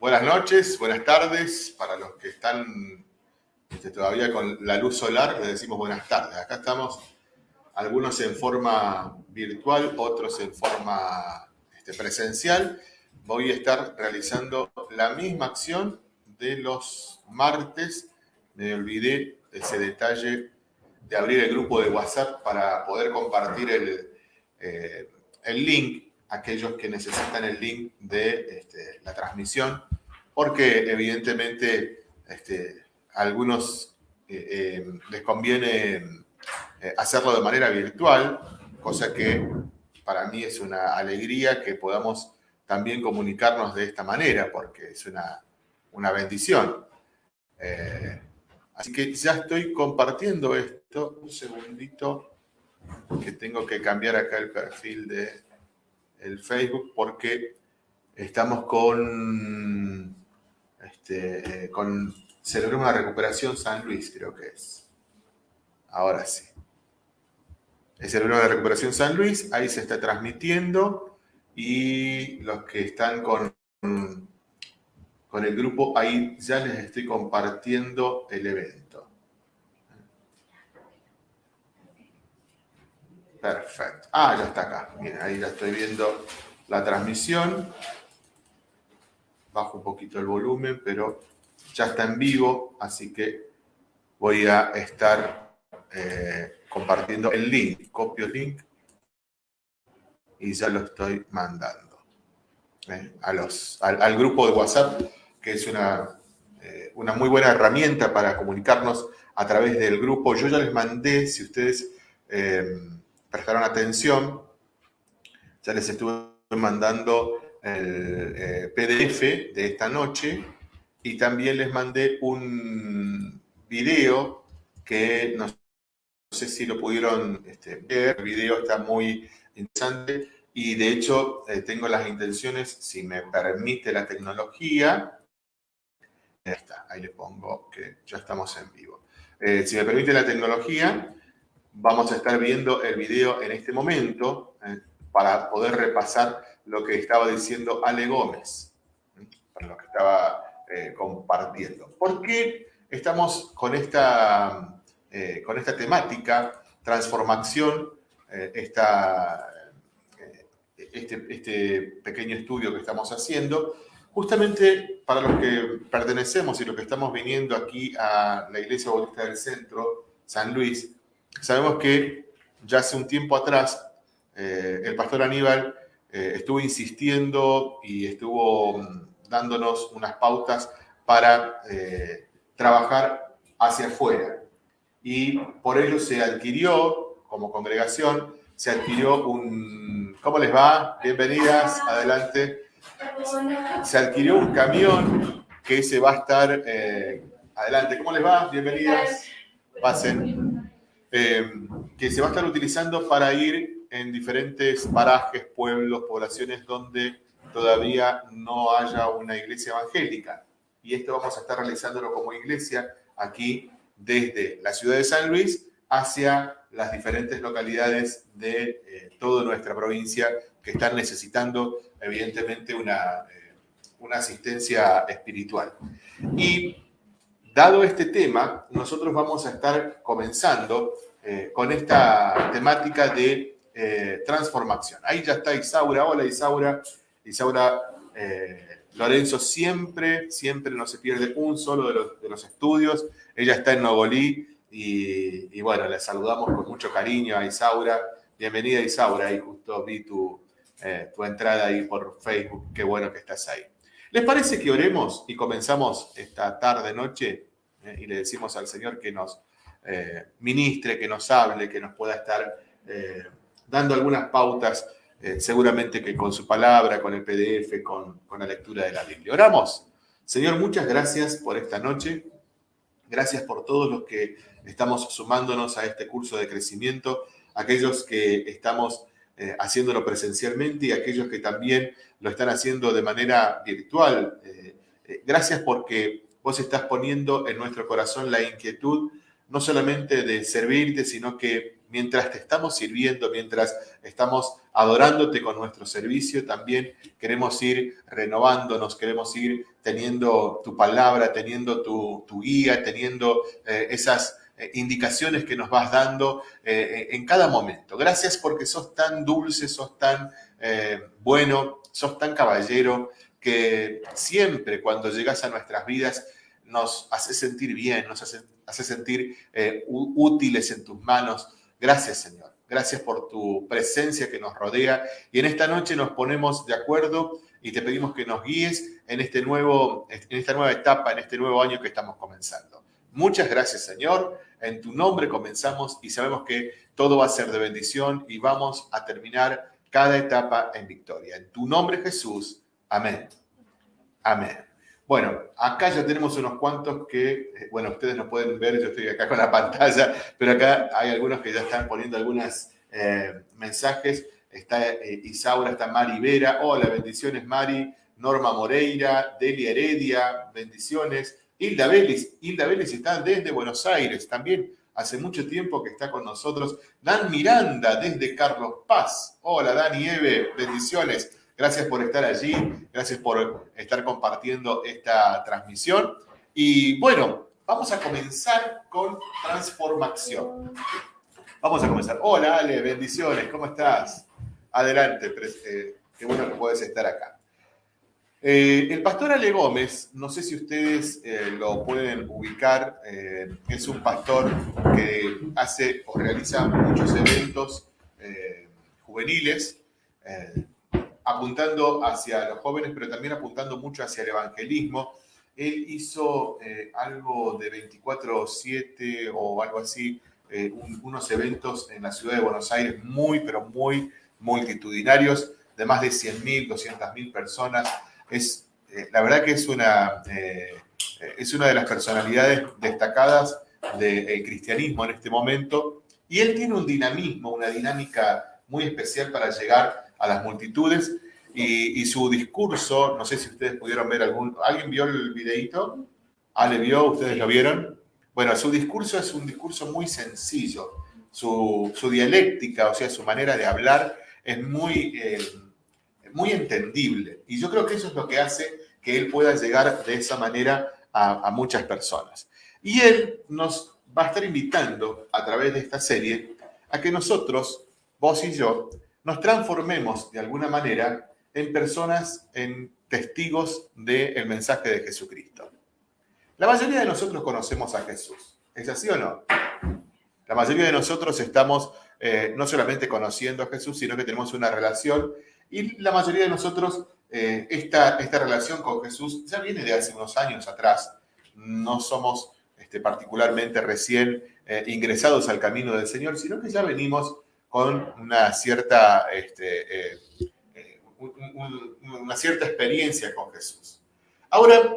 Buenas noches, buenas tardes. Para los que están este, todavía con la luz solar, les decimos buenas tardes. Acá estamos, algunos en forma virtual, otros en forma este, presencial. Voy a estar realizando la misma acción de los martes. Me olvidé ese detalle de abrir el grupo de WhatsApp para poder compartir el, eh, el link aquellos que necesitan el link de este, la transmisión, porque evidentemente este, a algunos eh, eh, les conviene hacerlo de manera virtual, cosa que para mí es una alegría que podamos también comunicarnos de esta manera, porque es una, una bendición. así que ya estoy compartiendo esto. Un segundito que tengo que cambiar acá el perfil de el Facebook porque estamos con, este, con Celebremos una Recuperación San Luis, creo que es. Ahora sí. Celebremos la Recuperación San Luis, ahí se está transmitiendo y los que están con, con el grupo, ahí ya les estoy compartiendo el evento. Perfecto. Ah, ya está acá. Miren, ahí ya estoy viendo la transmisión. Bajo un poquito el volumen, pero ya está en vivo, así que voy a estar eh, compartiendo el link. Copio el link y ya lo estoy mandando eh, a los, al, grupo de WhatsApp, que es una, eh, una muy buena herramienta para comunicarnos a través del grupo. Yo ya les mandé, si ustedes prestaron atención, ya les estuve mandando el eh, PDF de esta noche y también les mandé un video que no sé si lo pudieron este, ver, el video está muy interesante y de hecho eh, tengo las intenciones, si me permite la tecnología, ahí está, ahí le pongo que ya estamos en vivo. Eh, si me permite la tecnología, vamos a estar viendo el video en este momento eh, para poder repasar lo que estaba diciendo Ale Gómez, ¿eh? para lo que estaba eh, compartiendo. ¿Por qué estamos con esta, con esta temática, transformación, esta, este, este pequeño estudio que estamos haciendo? Justamente para los que pertenecemos y los que estamos viniendo aquí a la Iglesia Bautista del Centro, San Luis, Sabemos que ya hace un tiempo atrás eh, el pastor Aníbal eh, estuvo insistiendo y estuvo mm, dándonos unas pautas para eh, trabajar hacia afuera. Y por ello se adquirió, como congregación, se adquirió un... ¿Cómo les va? Bienvenidas, adelante. Se adquirió un camión que se va a estar... adelante, ¿cómo les va? Bienvenidas. Pasen. Eh, que se va a estar utilizando para ir en diferentes parajes, pueblos, poblaciones donde todavía no haya una iglesia evangélica. Y esto vamos a estar realizándolo como iglesia aquí desde la ciudad de San Luis hacia las diferentes localidades de eh, toda nuestra provincia que están necesitando evidentemente una, eh, una asistencia espiritual. Y Dado este tema, nosotros vamos a estar comenzando eh, con esta temática de eh, transformación. Ahí ya está Isaura. Hola Isaura. Isaura eh, Lorenzo siempre, siempre no se pierde un solo de los, estudios. Ella está en Nogolí y, bueno, le saludamos con mucho cariño a Isaura. Bienvenida Isaura, ahí justo vi tu, tu entrada ahí por Facebook. Qué bueno que estás ahí. ¿Les parece que oremos y comenzamos esta tarde, noche, eh, y le decimos al Señor que nos eh, ministre, que nos hable, que nos pueda estar eh, dando algunas pautas, seguramente que con su palabra, con el PDF, con, con la lectura de la Biblia. Oramos. Señor, muchas gracias por esta noche. Gracias por todos los que estamos sumándonos a este curso de crecimiento, aquellos que estamos haciéndolo presencialmente y aquellos que también lo están haciendo de manera virtual. gracias porque vos estás poniendo en nuestro corazón la inquietud no solamente de servirte, sino que mientras te estamos sirviendo, mientras estamos adorándote con nuestro servicio, también queremos ir renovándonos, queremos ir teniendo tu palabra, teniendo tu, guía, teniendo eh, esas eh, indicaciones que nos vas dando eh, en cada momento. Gracias porque sos tan dulce, sos tan bueno, sos tan caballero, que siempre cuando llegas a nuestras vidas nos hace sentir bien, nos hace, hace sentir útiles en tus manos. Gracias, Señor. Gracias por tu presencia que nos rodea. Y en esta noche nos ponemos de acuerdo y te pedimos que nos guíes en, este nuevo, en esta nueva etapa, en este nuevo año que estamos comenzando. Muchas gracias, Señor. En tu nombre comenzamos y sabemos que todo va a ser de bendición y vamos a terminar cada etapa en victoria. En tu nombre, Jesús. Amén. Amén. Bueno, acá ya tenemos unos cuantos que, eh, bueno, ustedes no pueden ver, yo estoy acá con la pantalla, pero acá hay algunos que ya están poniendo algunos eh, mensajes. Está eh, Isaura, está Mari Vera. Hola, bendiciones Mari. Norma Moreira, Delia Heredia, bendiciones. Hilda Vélez, Hilda Vélez está desde Buenos Aires, también hace mucho tiempo que está con nosotros. Dan Miranda, desde Carlos Paz. Hola, Dani Eve, bendiciones. Gracias por estar allí, gracias por estar compartiendo esta transmisión. Y bueno, vamos a comenzar con transformación. Vamos a comenzar. Hola Ale, bendiciones, ¿cómo estás? Adelante, eh, qué bueno que puedes estar acá. Eh, el pastor Ale Gómez, no sé si ustedes eh, lo pueden ubicar, es un pastor que hace o realiza muchos eventos juveniles apuntando hacia los jóvenes, pero también apuntando mucho hacia el evangelismo. Él hizo eh, algo de 24-7 o algo así, eh, unos eventos en la ciudad de Buenos Aires muy, pero muy multitudinarios, de más de 100.000, 200.000 personas. Es, eh, la verdad que es una, es una de las personalidades destacadas del cristianismo en este momento. Y él tiene un dinamismo, una dinámica muy especial para llegar a las multitudes. Y, su discurso, no sé si ustedes pudieron ver algún... ¿Alguien vio el videíto? ¿Ale vio? ¿Ustedes lo vieron? Bueno, su discurso es un discurso muy sencillo. Su, dialéctica, o sea, su manera de hablar es muy, eh, muy entendible. Y yo creo que eso es lo que hace que él pueda llegar de esa manera a, muchas personas. Y él nos va a estar invitando a través de esta serie a que nosotros, vos y yo, nos transformemos de alguna manera en personas, en testigos del mensaje de Jesucristo. La mayoría de nosotros conocemos a Jesús. ¿Es así o no? La mayoría de nosotros estamos eh, no solamente conociendo a Jesús, sino que tenemos una relación y la mayoría de nosotros, eh, esta, esta relación con Jesús ya viene de hace unos años atrás. No somos este, particularmente recién eh, ingresados al camino del Señor, sino que ya venimos con una cierta, este, eh, eh, una cierta experiencia con Jesús. Ahora,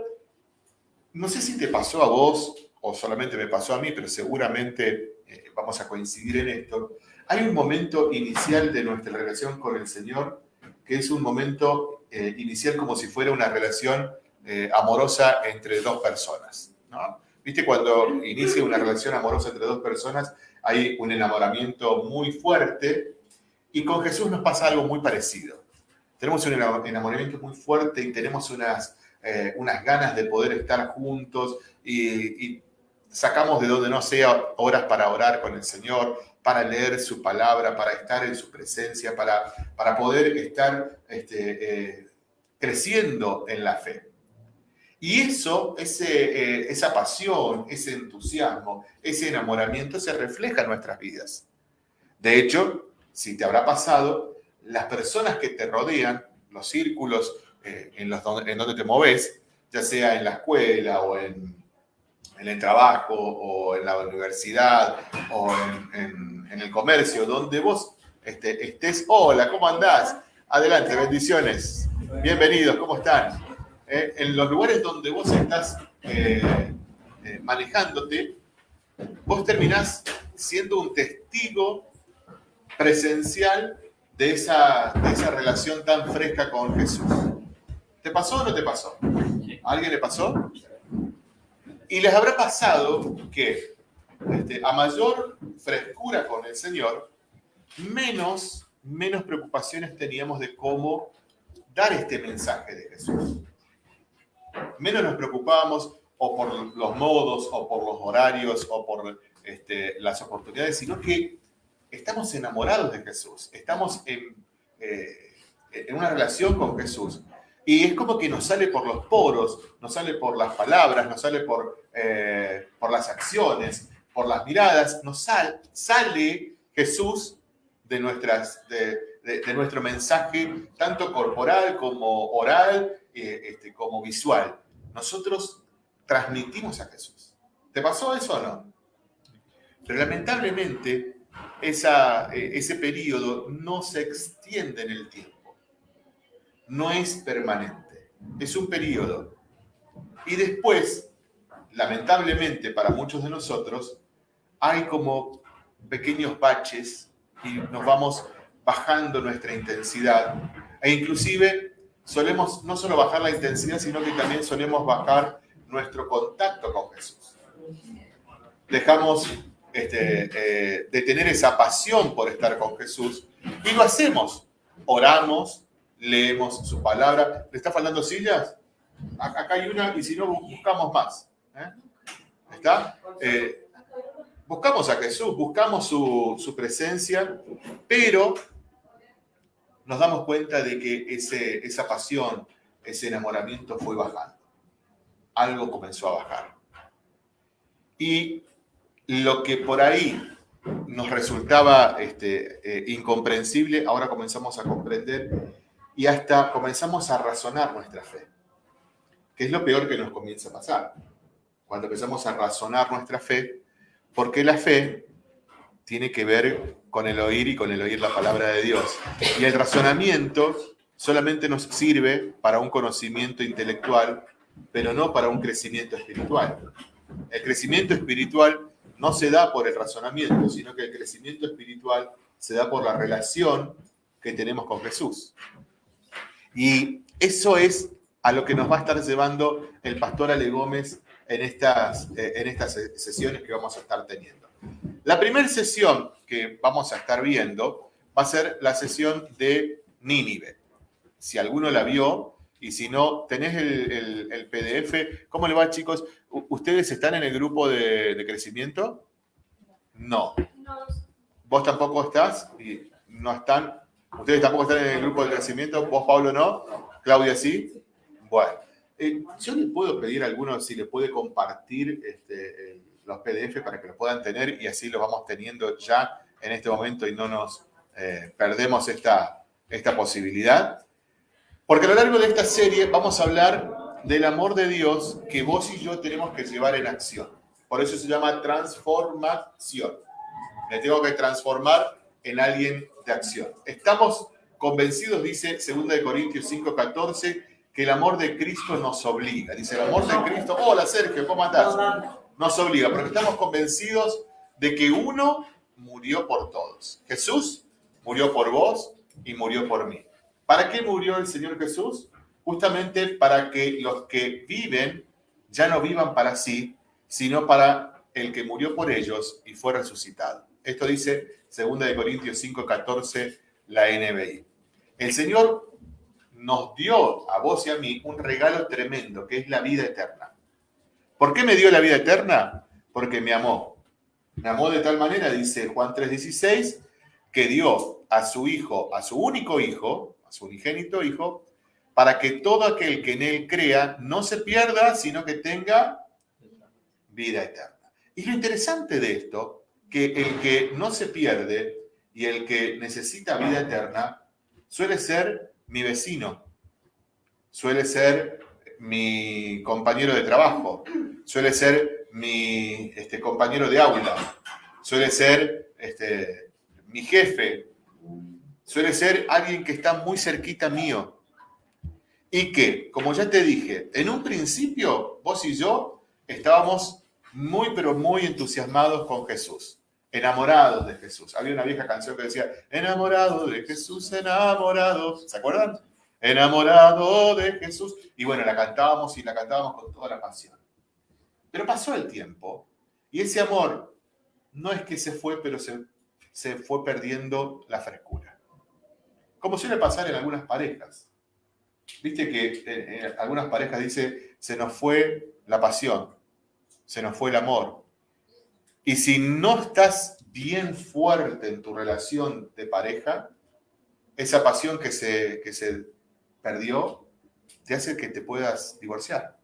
no sé si te pasó a vos o solamente me pasó a mí, pero seguramente eh, vamos a coincidir en esto. Hay un momento inicial de nuestra relación con el Señor que es un momento inicial como si fuera una relación amorosa entre dos personas. ¿no? ¿Viste cuando inicia una relación amorosa entre dos personas? hay un enamoramiento muy fuerte y con Jesús nos pasa algo muy parecido. Tenemos un enamoramiento muy fuerte y tenemos unas, eh, unas ganas de poder estar juntos y, sacamos de donde no sea horas para orar con el Señor, para leer su palabra, para estar en su presencia, para, para poder estar este, eh, creciendo en la fe. Y eso, ese, eh, esa pasión, ese entusiasmo, ese enamoramiento se refleja en nuestras vidas. De hecho, si te habrá pasado, las personas que te rodean, los círculos eh, en, los, donde te moves, ya sea en la escuela o en, en el trabajo o en la universidad o en, en, el comercio, donde vos este, estés, hola, ¿cómo andás? Adelante, bendiciones. Bienvenidos, ¿cómo están? Eh, en los lugares donde vos estás eh, eh, manejándote, vos terminás siendo un testigo presencial de esa, esa relación tan fresca con Jesús. ¿Te pasó o no te pasó? ¿A alguien le pasó? Y les habrá pasado que este, a mayor frescura con el Señor, menos menos preocupaciones teníamos de cómo dar este mensaje de Jesús. Menos nos preocupábamos o por los modos, o por los horarios, o por este, las oportunidades, sino que estamos enamorados de Jesús, estamos en, eh, en una relación con Jesús. Y es como que nos sale por los poros, nos sale por las palabras, nos sale por, eh, por las acciones, por las miradas, nos sale Jesús de, nuestras, de, nuestro mensaje, tanto corporal como oral, eh, este, como visual. Nosotros transmitimos a Jesús. ¿Te pasó eso o no? Pero lamentablemente esa, eh, ese periodo no se extiende en el tiempo. No es permanente. Es un periodo. Y después, lamentablemente para muchos de nosotros, hay como pequeños baches y nos vamos bajando nuestra intensidad. E inclusive solemos no solo bajar la intensidad, sino que también solemos bajar nuestro contacto con Jesús. Dejamos este, eh, de tener esa pasión por estar con Jesús y lo hacemos. Oramos, leemos su palabra. ¿Le está faltando sillas? Acá hay una y si no, buscamos más. ¿eh? ¿Está? Eh, buscamos a Jesús, buscamos su, su, presencia, pero nos damos cuenta de que ese, esa pasión, ese enamoramiento fue bajando algo comenzó a bajar. Y lo que por ahí nos resultaba este, eh, incomprensible, ahora comenzamos a comprender y hasta comenzamos a razonar nuestra fe, que es lo peor que nos comienza a pasar. Cuando empezamos a razonar nuestra fe, porque la fe tiene que ver con el oír y con el oír la palabra de Dios. Y el razonamiento solamente nos sirve para un conocimiento intelectual pero no para un crecimiento espiritual. El crecimiento espiritual no se da por el razonamiento, sino que el crecimiento espiritual se da por la relación que tenemos con Jesús. Y eso es a lo que nos va a estar llevando el pastor Ale Gómez en estas, eh, en estas sesiones que vamos a estar teniendo. La primera sesión que vamos a estar viendo va a ser la sesión de Nínive. Si alguno la vio, y si no, tenés el, PDF. ¿Cómo le va, chicos? ¿Ustedes están en el grupo de, crecimiento? No. ¿Vos tampoco estás? Y no están. ¿Ustedes tampoco están en el grupo de crecimiento? ¿Vos, Pablo, no? ¿Claudia sí? Bueno. Eh, yo le puedo pedir a alguno si le puede compartir este, los PDF para que lo puedan tener y así lo vamos teniendo ya en este momento y no nos eh, perdemos esta, esta posibilidad. Porque a lo largo de esta serie vamos a hablar del amor de Dios que vos y yo tenemos que llevar en acción. Por eso se llama transformación. Me tengo que transformar en alguien de acción. Estamos convencidos, dice 2 Corintios 5:14, que el amor de Cristo nos obliga. Dice, el amor de Cristo, hola Sergio, ¿cómo andás? Nos obliga, porque estamos convencidos de que uno murió por todos. Jesús murió por vos y murió por mí. ¿Para qué murió el Señor Jesús? Justamente para que los que viven ya no vivan para sí, sino para el que murió por ellos y fue resucitado. Esto dice 2 Corintios 5:14, la NBI. El Señor nos dio a vos y a mí un regalo tremendo, que es la vida eterna. ¿Por qué me dio la vida eterna? Porque me amó. Me amó de tal manera, dice Juan 3:16, que dio a su hijo, a su único hijo, su unigénito Hijo, para que todo aquel que en Él crea no se pierda, sino que tenga vida eterna. Y lo interesante de esto, que el que no se pierde y el que necesita vida eterna, suele ser mi vecino, suele ser mi compañero de trabajo, suele ser mi este, compañero de aula, suele ser este, mi jefe, suele ser alguien que está muy cerquita mío. Y que, como ya te dije, en un principio vos y yo estábamos muy, pero muy entusiasmados con Jesús, enamorados de Jesús. Había una vieja canción que decía, enamorado de Jesús, enamorado. ¿Se acuerdan? Enamorado de Jesús. Y bueno, la cantábamos y la cantábamos con toda la pasión. Pero pasó el tiempo y ese amor no es que se fue, pero se, se fue perdiendo la frescura. como suele pasar en algunas parejas. Viste que en, algunas parejas dice, se nos fue la pasión, se nos fue el amor. Y si no estás bien fuerte en tu relación de pareja, esa pasión que se, que se perdió te hace que te puedas divorciar,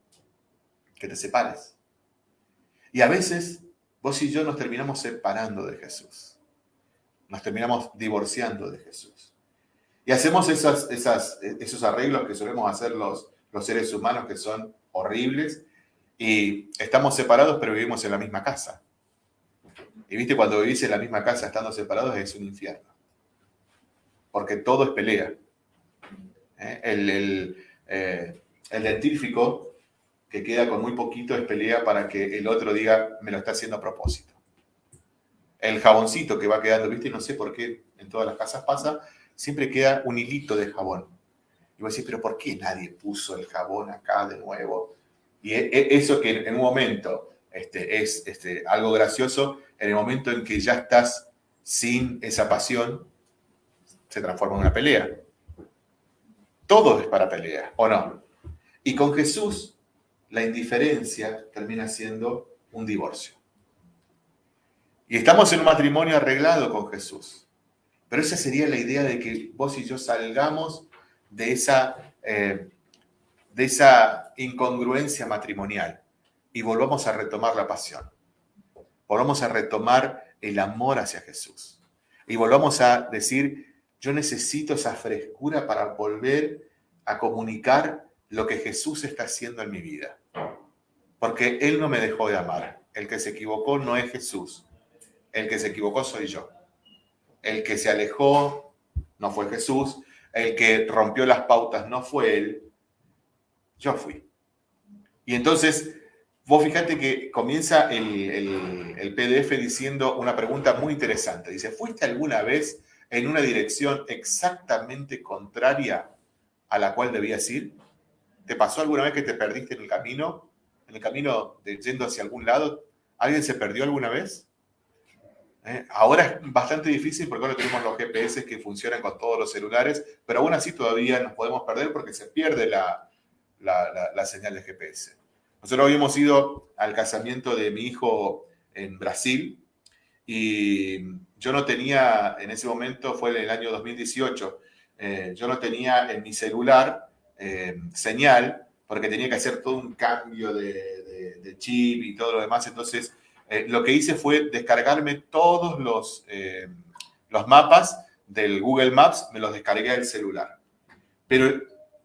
que te separes. Y a veces vos y yo nos terminamos separando de Jesús. Nos terminamos divorciando de Jesús. Y hacemos esas, esas, esos arreglos que solemos hacer los, los seres humanos que son horribles. Y estamos separados, pero vivimos en la misma casa. Y viste, cuando vivís en la misma casa estando separados es un infierno. Porque todo es pelea. ¿Eh? El, el, eh, el dentífrico que queda con muy poquito es pelea para que el otro diga, me lo está haciendo a propósito. El jaboncito que va quedando, viste, no sé por qué en todas las casas pasa, siempre queda un hilito de jabón. Y vos decís, pero ¿por qué nadie puso el jabón acá de nuevo? Y e, e, eso que en un momento este, es este, algo gracioso, en el momento en que ya estás sin esa pasión, se transforma en una pelea. Todo es para pelea, ¿o no? Y con Jesús, la indiferencia termina siendo un divorcio. Y estamos en un matrimonio arreglado con Jesús. Pero esa sería la idea de que vos y yo salgamos de esa, eh, de esa incongruencia matrimonial y volvamos a retomar la pasión. Volvamos a retomar el amor hacia Jesús. Y volvamos a decir, yo necesito esa frescura para volver a comunicar lo que Jesús está haciendo en mi vida. Porque Él no me dejó de amar. El que se equivocó no es Jesús. El que se equivocó soy yo. El que se alejó no fue Jesús. El que rompió las pautas no fue Él. Yo fui. Y entonces, vos fíjate que comienza el, PDF diciendo una pregunta muy interesante. Dice, ¿fuiste alguna vez en una dirección exactamente contraria a la cual debías ir? ¿Te pasó alguna vez que te perdiste en el camino? ¿En el camino de yendo hacia algún lado? ¿Alguien se perdió alguna vez? ¿Eh? Ahora es bastante difícil porque ahora tenemos los GPS que funcionan con todos los celulares, pero aún así todavía nos podemos perder porque se pierde la señal de GPS. Nosotros habíamos ido al casamiento de mi hijo en Brasil y yo no tenía, en ese momento fue en el año 2018, eh, yo no tenía en mi celular eh, señal porque tenía que hacer todo un cambio de, chip y todo lo demás. Entonces, eh, lo que hice fue descargarme todos los, los mapas del Google Maps, me los descargué del celular. Pero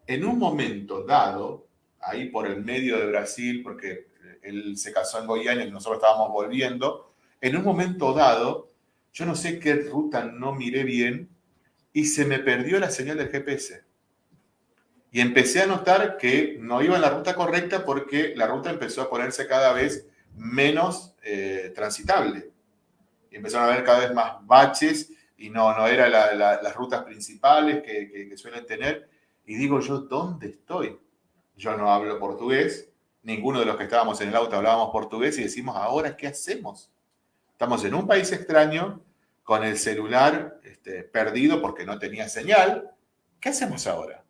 en un momento dado, ahí por el medio de Brasil, porque él se casó en Goiânia y nosotros estábamos volviendo, en un momento dado, yo no sé qué ruta no miré bien, y se me perdió la señal del GPS. Y empecé a notar que no iba en la ruta correcta porque la ruta empezó a ponerse cada vez menos eh, transitable. Y empezaron a haber cada vez más baches y no, no eran las rutas principales que suelen tener. Y digo yo, ¿dónde estoy? Yo no hablo portugués, ninguno de los que estábamos en el auto hablábamos portugués y decimos, ahora, ¿qué hacemos? Estamos en un país extraño, con el celular este, perdido porque no tenía señal, ¿qué hacemos ahora?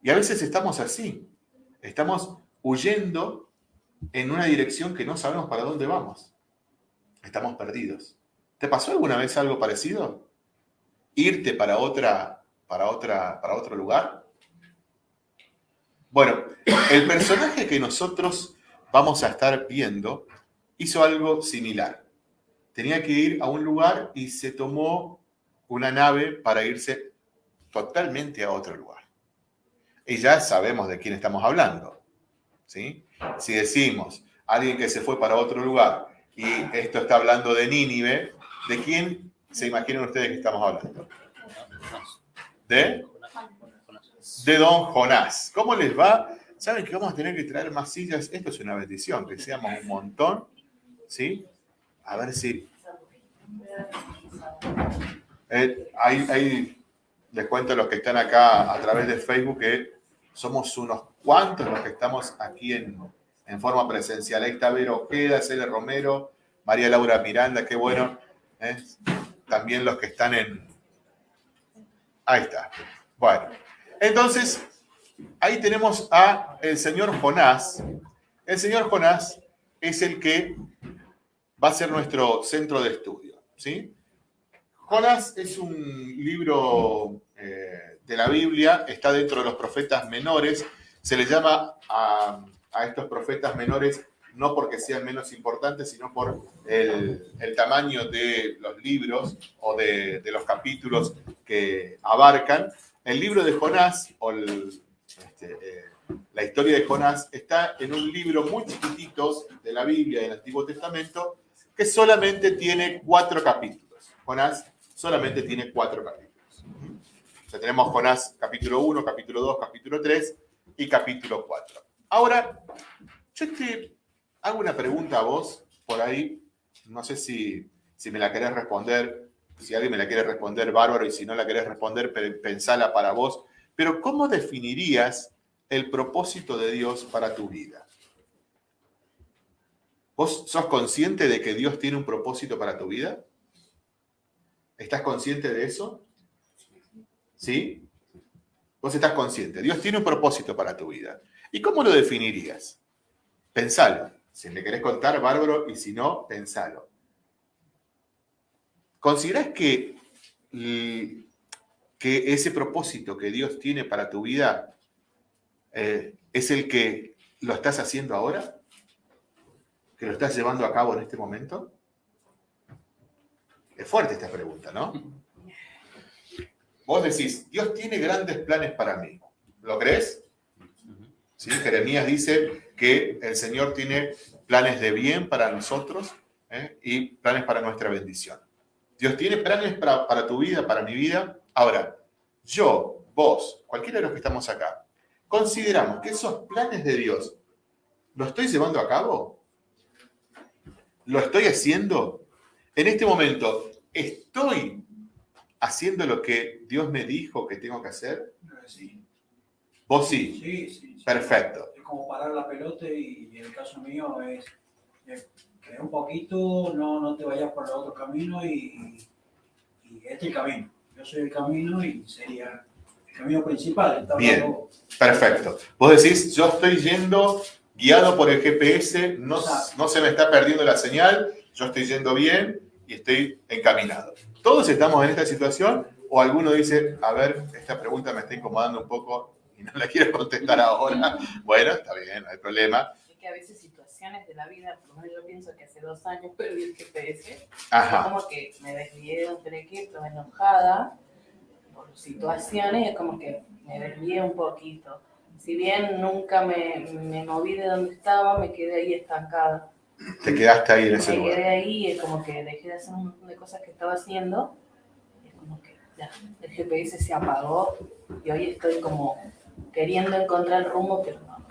Y a veces estamos así, estamos huyendo en una dirección que no sabemos para dónde vamos. Estamos perdidos. ¿Te pasó alguna vez algo parecido? ¿Irte para, otra, para, otra, para otro lugar? Bueno, el personaje que nosotros vamos a estar viendo hizo algo similar tenía que ir a un lugar y se tomó una nave para irse totalmente a otro lugar. Y ya sabemos de quién estamos hablando. ¿sí? Si decimos alguien que se fue para otro lugar y esto está hablando de Nínive, ¿de quién se imaginan ustedes que estamos hablando? ¿De? De don Jonás. ¿Cómo les va? ¿Saben que vamos a tener que traer más sillas? Esto es una bendición, que seamos un montón, ¿sí? A ver si... Eh, ahí, les cuento a los que están acá a través de Facebook que somos unos cuantos los que estamos aquí en, forma presencial. Ahí está Vero Ojeda, Cele Romero, María Laura Miranda, qué bueno. ¿eh? También los que están en, Ahí está. Bueno, entonces, ahí tenemos a el señor Jonás. El señor Jonás es el que va a ser nuestro centro de estudio. ¿sí? Jonás es un libro eh, de la Biblia, está dentro de los profetas menores. Se le llama a, estos profetas menores no porque sean menos importantes, sino por el, tamaño de los libros o de, los capítulos que abarcan. El libro de Jonás, o este, eh, la historia de Jonás, está en un libro muy chiquitito de la Biblia, del Antiguo Testamento, que solamente tiene cuatro capítulos. Jonás solamente tiene cuatro capítulos. O sea, tenemos Jonás capítulo 1, capítulo 2, capítulo 3 y capítulo 4. Ahora, yo te hago una pregunta a vos, por ahí, no sé si, si me la querés responder, si alguien me la quiere responder, bárbaro, y si no la querés responder, pensala para vos. Pero ¿cómo definirías el propósito de Dios para tu vida? ¿Vos sos consciente de que Dios tiene un propósito para tu vida? ¿Estás consciente de eso? ¿Sí? Vos estás consciente. Dios tiene un propósito para tu vida. ¿Y cómo lo definirías? Pensalo. Si me querés contar, bárbaro, y si no, pensalo. ¿Considerás que, que ese propósito que Dios tiene para tu vida eh, es el que lo estás haciendo ahora? que lo estás llevando a cabo en este momento? Es fuerte esta pregunta, ¿no? Vos decís, Dios tiene grandes planes para mí. ¿Lo crees? ¿Sí? Jeremías dice que el Señor tiene planes de bien para nosotros ¿eh? y planes para nuestra bendición. Dios tiene planes para, para tu vida, para mi vida. Ahora, yo, vos, cualquiera de los que estamos acá, consideramos que esos planes de Dios, ¿lo estoy llevando a cabo? ¿Lo estoy haciendo? En este momento, ¿estoy haciendo lo que Dios me dijo que tengo que hacer? Sí. ¿Vos sí? Sí, sí. Perfecto. Es como parar la pelota y, en el caso mío es, que un poquito, no, no te vayas por el otro camino y, y este es el camino. Yo soy el camino y sería el camino principal. Bien, perfecto. Vos decís, yo estoy yendo guiado por el GPS, no, no se me está perdiendo la señal, yo estoy yendo bien y estoy encaminado. ¿Todos estamos en esta situación? ¿O alguno dice, a ver, esta pregunta me está incomodando un poco y no la quiero contestar ahora? Bueno, está bien, no hay problema. Es que a veces situaciones de la vida, por lo menos yo pienso que hace dos años perdí el GPS, Ajá. como que me desvié de un trequito enojada por situaciones, es como que me desvié un poquito si bien nunca me, me, moví de donde estaba, me quedé ahí estancada. Te quedaste ahí en ese lugar. Me quedé ahí, es como que dejé de hacer un montón de cosas que estaba haciendo. Es como que ya, el GPS se apagó y hoy estoy como queriendo encontrar el rumbo, pero no,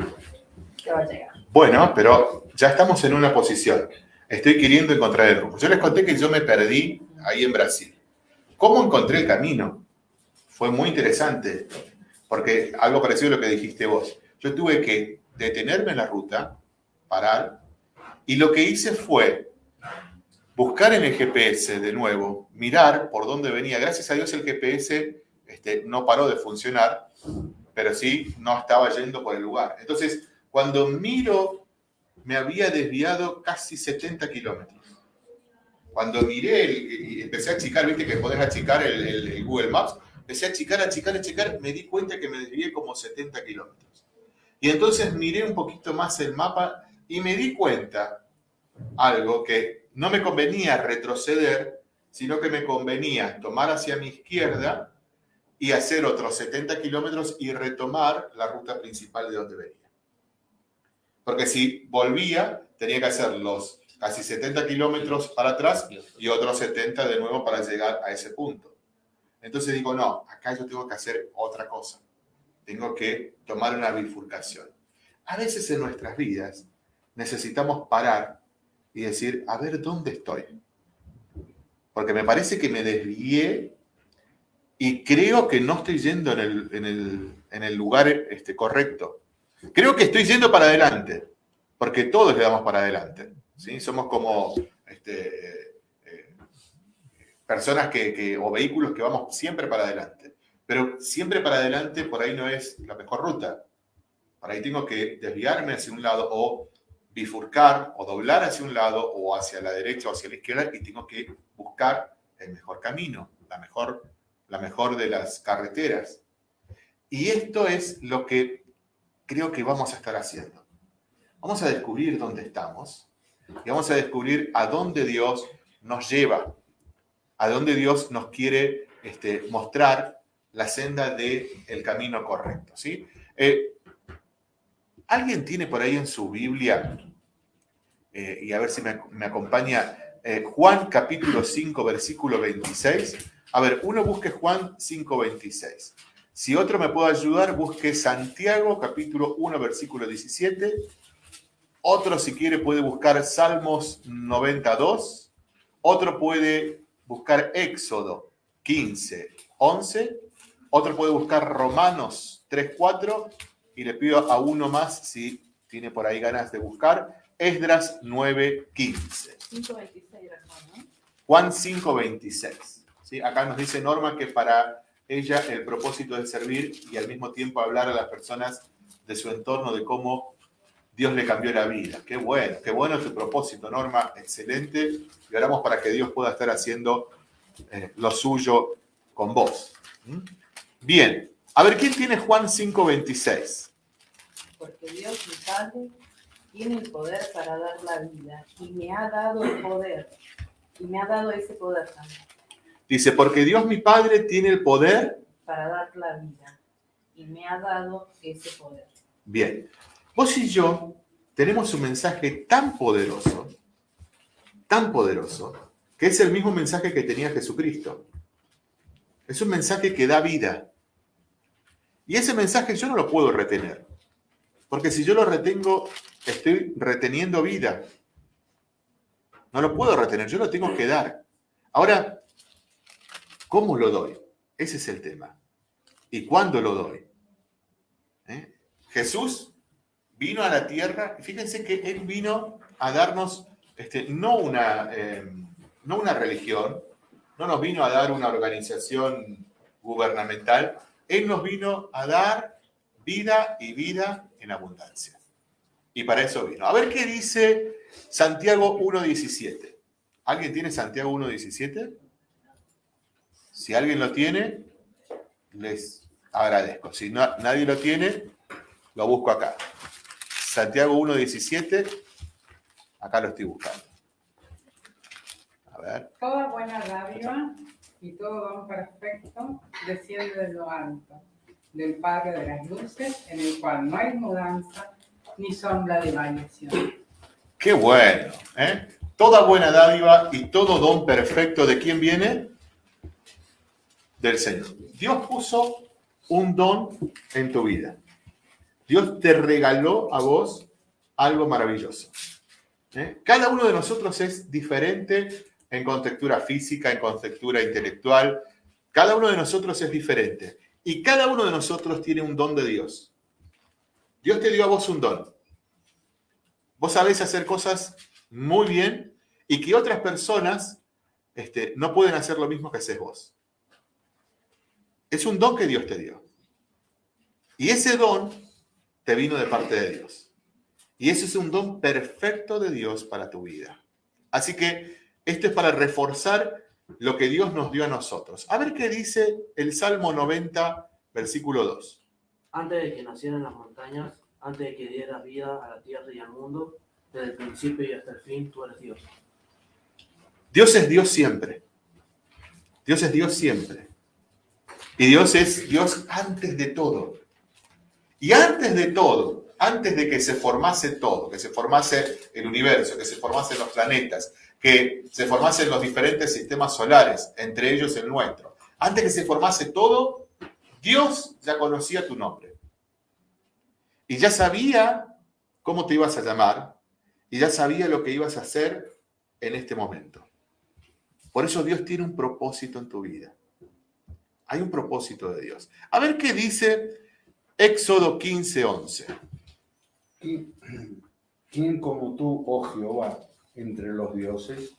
que va a llegar. Bueno, pero ya estamos en una posición. Estoy queriendo encontrar el rumbo. Yo les conté que yo me perdí ahí en Brasil. ¿Cómo encontré el camino? Fue muy interesante porque algo parecido a lo que dijiste vos. Yo tuve que detenerme en la ruta, parar, y lo que hice fue buscar en el GPS de nuevo, mirar por dónde venía. Gracias a Dios el GPS este, no paró de funcionar, pero sí no estaba yendo por el lugar. Entonces, cuando miro, me había desviado casi 70 kilómetros. Cuando miré y empecé a achicar, viste que podés achicar el Google Maps, empecé a achicar, achicar, achicar, me di cuenta que me desvié como 70 kilómetros. Y entonces miré un poquito más el mapa y me di cuenta algo que no me convenía retroceder, sino que me convenía tomar hacia mi izquierda y hacer otros 70 kilómetros y retomar la ruta principal de donde venía. Porque si volvía, tenía que hacer los casi 70 kilómetros para atrás y otros 70 de nuevo para llegar a ese punto. Entonces digo, no, acá yo tengo que hacer otra cosa. Tengo que tomar una bifurcación. A veces en nuestras vidas necesitamos parar y decir, a ver, ¿dónde estoy? Porque me parece que me desvié y creo que no estoy yendo en el, lugar este, correcto. Creo que estoy yendo para adelante, porque todos le damos para adelante. ¿sí? Somos como este, personas que, o vehículos que vamos siempre para adelante. pero siempre para adelante por ahí no es la mejor ruta. Por ahí tengo que desviarme hacia un lado o bifurcar o doblar hacia un lado o hacia la derecha o hacia la izquierda y tengo que buscar el mejor camino, la mejor, la mejor de las carreteras. Y esto es lo que creo que vamos a estar haciendo. Vamos a descubrir dónde estamos y vamos a descubrir a dónde Dios nos lleva, a dónde Dios nos quiere este, mostrar la senda del el camino correcto. ¿sí? Eh, ¿Alguien tiene por ahí en su Biblia, eh, y a ver si me, acompaña, eh, Juan capítulo 5, versículo 26? A ver, uno busque Juan 5, 26. Si otro me puede ayudar, busque Santiago capítulo 1, versículo 17. Otro, si quiere, puede buscar Salmos 92. Otro puede buscar Éxodo 15, 11. Otro puede buscar Romanos 3, 4 y le pido a uno más si tiene por ahí ganas de buscar, Esdras 9.15. 5.26 Juan 5.26. ¿sí? Acá nos dice Norma que para ella el propósito es servir y al mismo tiempo hablar a las personas de su entorno, de cómo Dios le cambió la vida. Qué bueno, qué bueno tu propósito, Norma, excelente. Y oramos para que Dios pueda estar haciendo eh, lo suyo con vos. ¿Mm? Bien, a ver, ¿quién tiene Juan 5.26? porque Dios mi Padre tiene el poder para dar la vida y me ha dado el poder y me ha dado ese poder también. Dice, porque Dios mi Padre tiene el poder para dar la vida y me ha dado ese poder. Bien, vos y yo tenemos un mensaje tan poderoso, tan poderoso, que es el mismo mensaje que tenía Jesucristo. Es un mensaje que da vida. Y ese mensaje yo no lo puedo retener. Porque si yo lo retengo, estoy reteniendo vida. No lo puedo retener, yo lo tengo que dar. Ahora, ¿cómo lo doy? Ese es el tema. ¿Y cuándo lo doy? ¿Eh? Jesús vino a la tierra, y fíjense que Él vino a darnos este, no, una, eh, no una religión, no nos vino a dar una organización gubernamental, Él nos vino a dar vida y vida en abundancia. Y para eso vino. A ver qué dice Santiago 1.17. ¿Alguien tiene Santiago 1.17? Si alguien lo tiene, les agradezco. Si no, nadie lo tiene, lo busco acá. Santiago 1.17, acá lo estoy buscando. A ver. Toda buena dádiva y todo don perfecto desciende de lo alto del Padre de las Luces, en el cual no hay mudanza ni sombra de variación. Qué bueno, ¿eh? Toda buena dádiva y todo don perfecto, ¿de quién viene? Del Señor. Dios puso un don en tu vida. Dios te regaló a vos algo maravilloso. ¿eh? Cada uno de nosotros es diferente en contextura física, en contextura intelectual. Cada uno de nosotros es diferente. Y cada uno de nosotros tiene un don de Dios. Dios te dio a vos un don. Vos sabés hacer cosas muy bien y que otras personas este, no pueden hacer lo mismo que haces vos. Es un don que Dios te dio. Y ese don te vino de parte de Dios. Y ese es un don perfecto de Dios para tu vida. Así que esto es para reforzar lo que Dios nos dio a nosotros. A ver qué dice el Salmo 90, versículo 2. Antes de que nacieran las montañas, antes de que dieras vida a la tierra y al mundo, desde el principio y hasta el fin, tú eres Dios. Dios es Dios siempre. Dios es Dios siempre. Y Dios es Dios antes de todo. Y antes de todo, antes de que se formase todo, que se formase el universo, que se formasen los planetas, que se formasen los diferentes sistemas solares, entre ellos el nuestro. Antes que se formase todo, Dios ya conocía tu nombre. Y ya sabía cómo te ibas a llamar y ya sabía lo que ibas a hacer en este momento. Por eso Dios tiene un propósito en tu vida. Hay un propósito de Dios. A ver qué dice Éxodo 15, 11. ¿Quién como tú, oh Jehová, entre los dioses?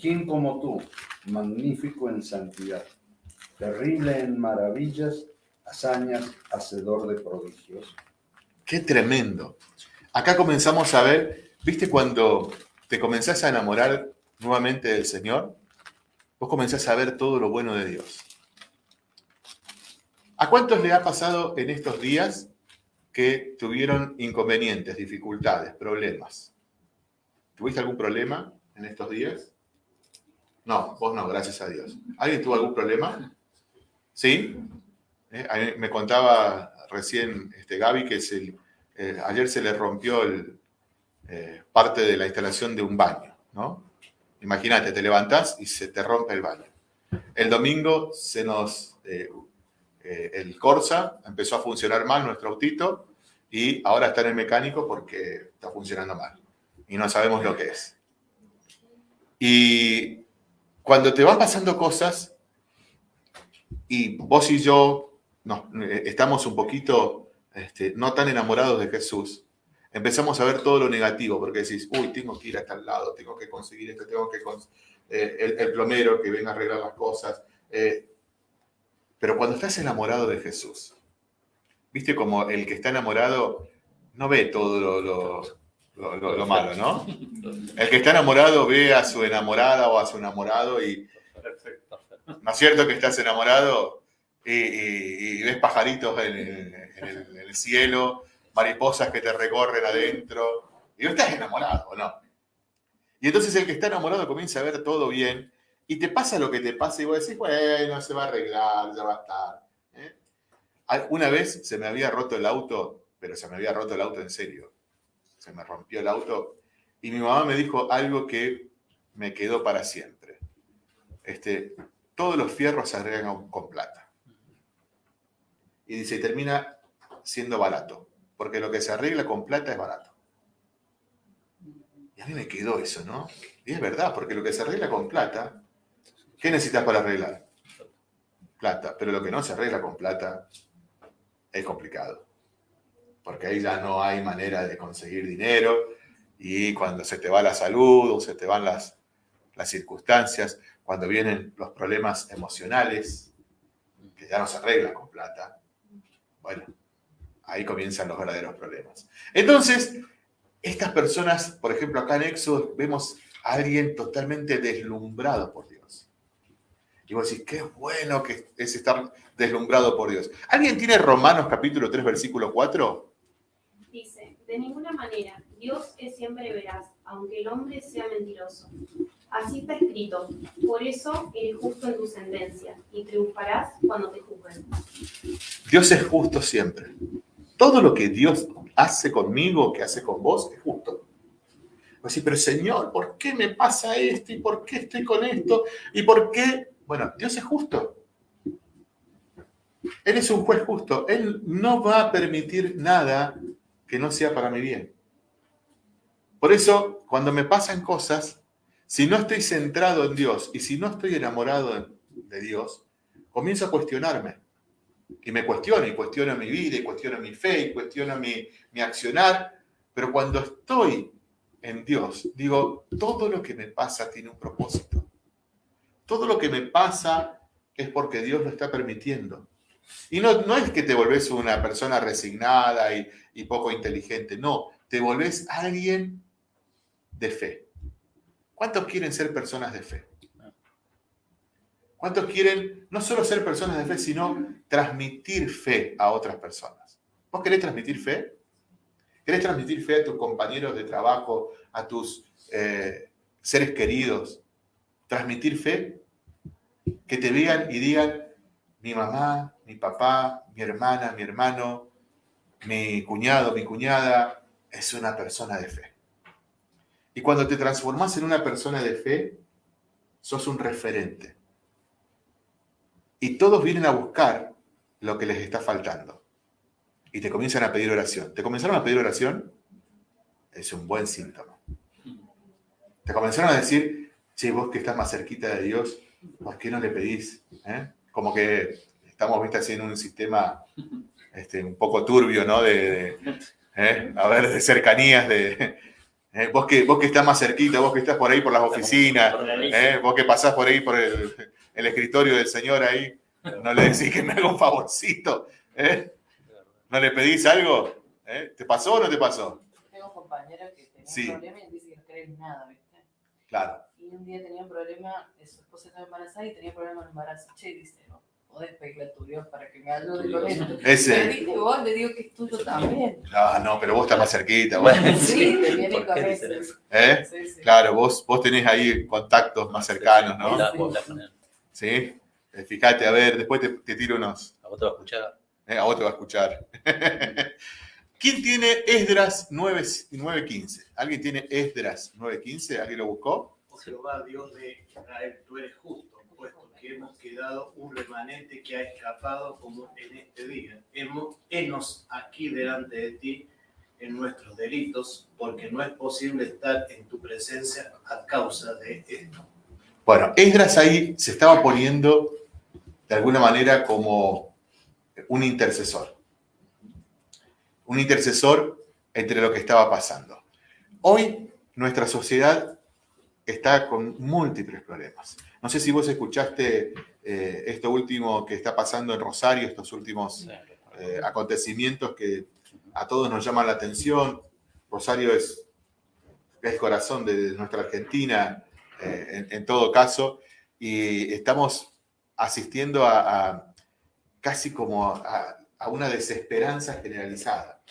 ¿Quién como tú, magnífico en santidad? terrible en maravillas, hazañas, hacedor de prodigios. Qué tremendo. Acá comenzamos a ver, ¿viste cuando te comenzás a enamorar nuevamente del Señor? Vos comenzás a ver todo lo bueno de Dios. ¿A cuántos le ha pasado en estos días que tuvieron inconvenientes, dificultades, problemas? ¿Tuviste algún problema en estos días? No, vos no, gracias a Dios. ¿Alguien tuvo algún problema? ¿Sí? Eh, me contaba recién este, Gaby que eh, ayer se le rompió el, eh, parte de la instalación de un baño, ¿no? Imagínate, te levantás y se te rompe el baño. El domingo se nos eh, el Corsa empezó a funcionar mal nuestro autito y ahora está en el mecánico porque está funcionando mal y no sabemos lo que es. Y cuando te van pasando cosas y vos y yo no, eh, estamos un poquito este, no tan enamorados de Jesús, empezamos a ver todo lo negativo porque decís, uy, tengo que ir a tal lado, tengo que conseguir esto, tengo que eh, el, el, plomero que venga a arreglar las cosas. Pero cuando estás enamorado de Jesús, viste como el que está enamorado no ve todo lo, malo, ¿no? El que está enamorado ve a su enamorada o a su enamorado y... ¿No es cierto que estás enamorado y, ves pajaritos en, el, cielo, mariposas que te recorren adentro? Y no estás enamorado, ¿o no? Y entonces el que está enamorado comienza a ver todo bien y te pasa lo que te pasa y vos decís, bueno, se va a arreglar, ya va a estar. ¿eh? Una vez se me había roto el auto, pero se me había roto el auto en serio. Se me rompió el auto y mi mamá me dijo algo que me quedó para siempre. Este, todos los fierros se arreglan con plata. Y dice, termina siendo barato, porque lo que se arregla con plata es barato. Y a mí me quedó eso, ¿no? Y es verdad, porque lo que se arregla con plata ¿Qué necesitas para arreglar? Plata. Pero lo que no se arregla con plata es complicado. Porque ahí ya no hay manera de conseguir dinero y cuando se te va la salud o se te van las, las circunstancias, cuando vienen los problemas emocionales, que ya no se arreglan con plata, bueno, ahí comienzan los verdaderos problemas. Entonces, estas personas, por ejemplo, acá en Éxodo vemos a alguien totalmente deslumbrado por Dios. Y vos decís, qué bueno que es estar deslumbrado por Dios. ¿Alguien tiene Romanos capítulo 3, versículo 4? Dice, de ninguna manera, Dios es siempre veraz, aunque el hombre sea mentiroso. Así está escrito, por eso eres justo en tu sentencia y triunfarás cuando te juzguen. Dios es justo siempre. Todo lo que Dios hace conmigo, que hace con vos, es justo. Decís, pero Señor, ¿por qué me pasa esto? ¿Y por qué estoy con esto? ¿Y por qué bueno, Dios es justo. Él es un juez justo. Él no va a permitir nada que no sea para mi bien. Por eso, cuando me pasan cosas, si no estoy centrado en Dios y si no estoy enamorado de Dios, comienzo a cuestionarme. Y me cuestiono, y cuestiono mi vida, y cuestiono mi fe, y cuestiono mi, mi accionar. Pero cuando estoy en Dios, digo, todo lo que me pasa tiene un propósito. Todo lo que me pasa es porque Dios lo está permitiendo. Y no, no es que te volvés una persona resignada y, y poco inteligente, no, te volvés alguien de fe. ¿Cuántos quieren ser personas de fe? ¿Cuántos quieren no solo ser personas de fe, sino transmitir fe a otras personas? ¿Vos querés transmitir fe? ¿Querés transmitir fe a tus compañeros de trabajo, a tus eh, seres queridos? transmitir fe, que te vean y digan, mi mamá, mi papá, mi hermana, mi hermano, mi cuñado, mi cuñada, es una persona de fe. Y cuando te transformas en una persona de fe, sos un referente. Y todos vienen a buscar lo que les está faltando. Y te comienzan a pedir oración. ¿Te comenzaron a pedir oración? Es un buen síntoma. Te comenzaron a decir, che, vos que estás más cerquita de Dios, ¿por qué no le pedís? ¿Eh? Como que estamos, viste, así en un sistema este, un poco turbio, ¿no? De, ¿eh? A ver, de cercanías, de... ¿eh? Vos, que, vos que estás más cerquita, vos que estás por ahí por las oficinas, vos que pasás por ahí por el, escritorio del Señor ahí, No le decís que me haga un favorcito. ¿eh? ¿No le pedís algo? ¿Eh? ¿Te pasó o no te pasó? Tengo compañeros que tenían Sí. problemas y dicen que no creen nada, ¿viste? Claro. Y un día tenía un problema, eh, su esposa estaba embarazada y tenía problemas de embarazo. Che, dice, no, podés pedirle a tu Dios para que me ayude con esto. Le Ese. dije, vos le digo que es tuyo también. No, no, pero vos estás más cerquita. vos. Sí, te viene ¿Por con eso. ¿Eh? Sí, sí. Claro, vos, vos tenés ahí contactos más cercanos, ¿no? ¿Sí? Eh, Fíjate, a ver, después te, te tiro unos. A vos te va a escuchar. Eh, a vos te va a escuchar. ¿Quién tiene Esdras 9 9.15? ¿Alguien tiene Esdras 9.15? ¿Alguien lo buscó? Jehová, Dios de Israel, tú eres justo, puesto que hemos quedado un remanente que ha escapado como en este día. Hemos, aquí delante de ti en nuestros delitos, porque no es posible estar en tu presencia a causa de esto. Bueno, Esdras ahí se estaba poniendo de alguna manera como un intercesor. Un intercesor entre lo que estaba pasando. Hoy nuestra sociedad está con múltiples problemas. No sé si vos escuchaste eh, esto último que está pasando en Rosario, estos últimos eh, acontecimientos que a todos nos llaman la atención. Rosario es el corazón de nuestra Argentina, eh, en, en todo caso, y estamos asistiendo a, a casi como a, a una desesperanza generalizada.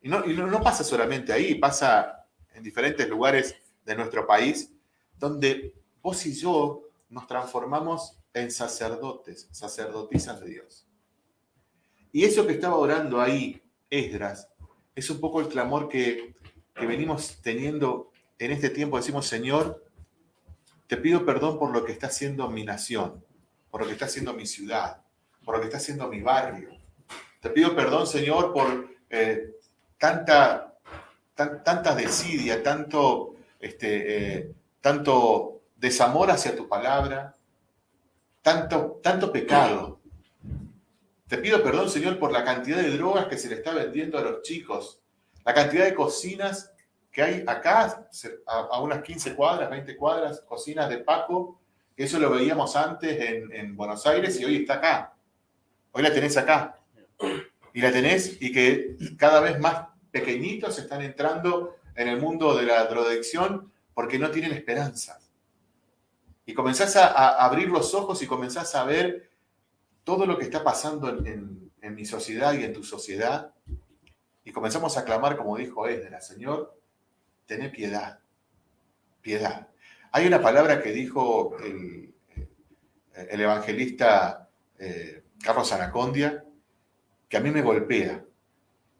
Y, no, y no, no pasa solamente ahí, pasa en diferentes lugares de nuestro país, donde vos y yo nos transformamos en sacerdotes, sacerdotisas de Dios. Y eso que estaba orando ahí, Esdras, es un poco el clamor que, que venimos teniendo en este tiempo. Decimos, Señor, te pido perdón por lo que está haciendo mi nación, por lo que está haciendo mi ciudad, por lo que está haciendo mi barrio. Te pido perdón, Señor, por eh, tanta, tan- desidia, tanto, este, eh, tanto desamor hacia tu palabra, tanto, tanto pecado. Te pido perdón, Señor, por la cantidad de drogas que se le está vendiendo a los chicos, la cantidad de cocinas que hay acá, a unas 15 cuadras, 20 cuadras, cocinas de Paco, que eso lo veíamos antes en, en Buenos Aires y hoy está acá. Hoy la tenés acá. Y la tenés y que cada vez más pequeñitos están entrando en el mundo de la drogadicción porque no tienen esperanza. Y comenzás a, abrir los ojos y comenzás a ver todo lo que está pasando en, mi sociedad y en tu sociedad. Y comenzamos a clamar, como dijo Esdras, Señor, tené piedad, piedad. Hay una palabra que dijo el, el evangelista eh, Carlos Anacondia, que a mí me golpea.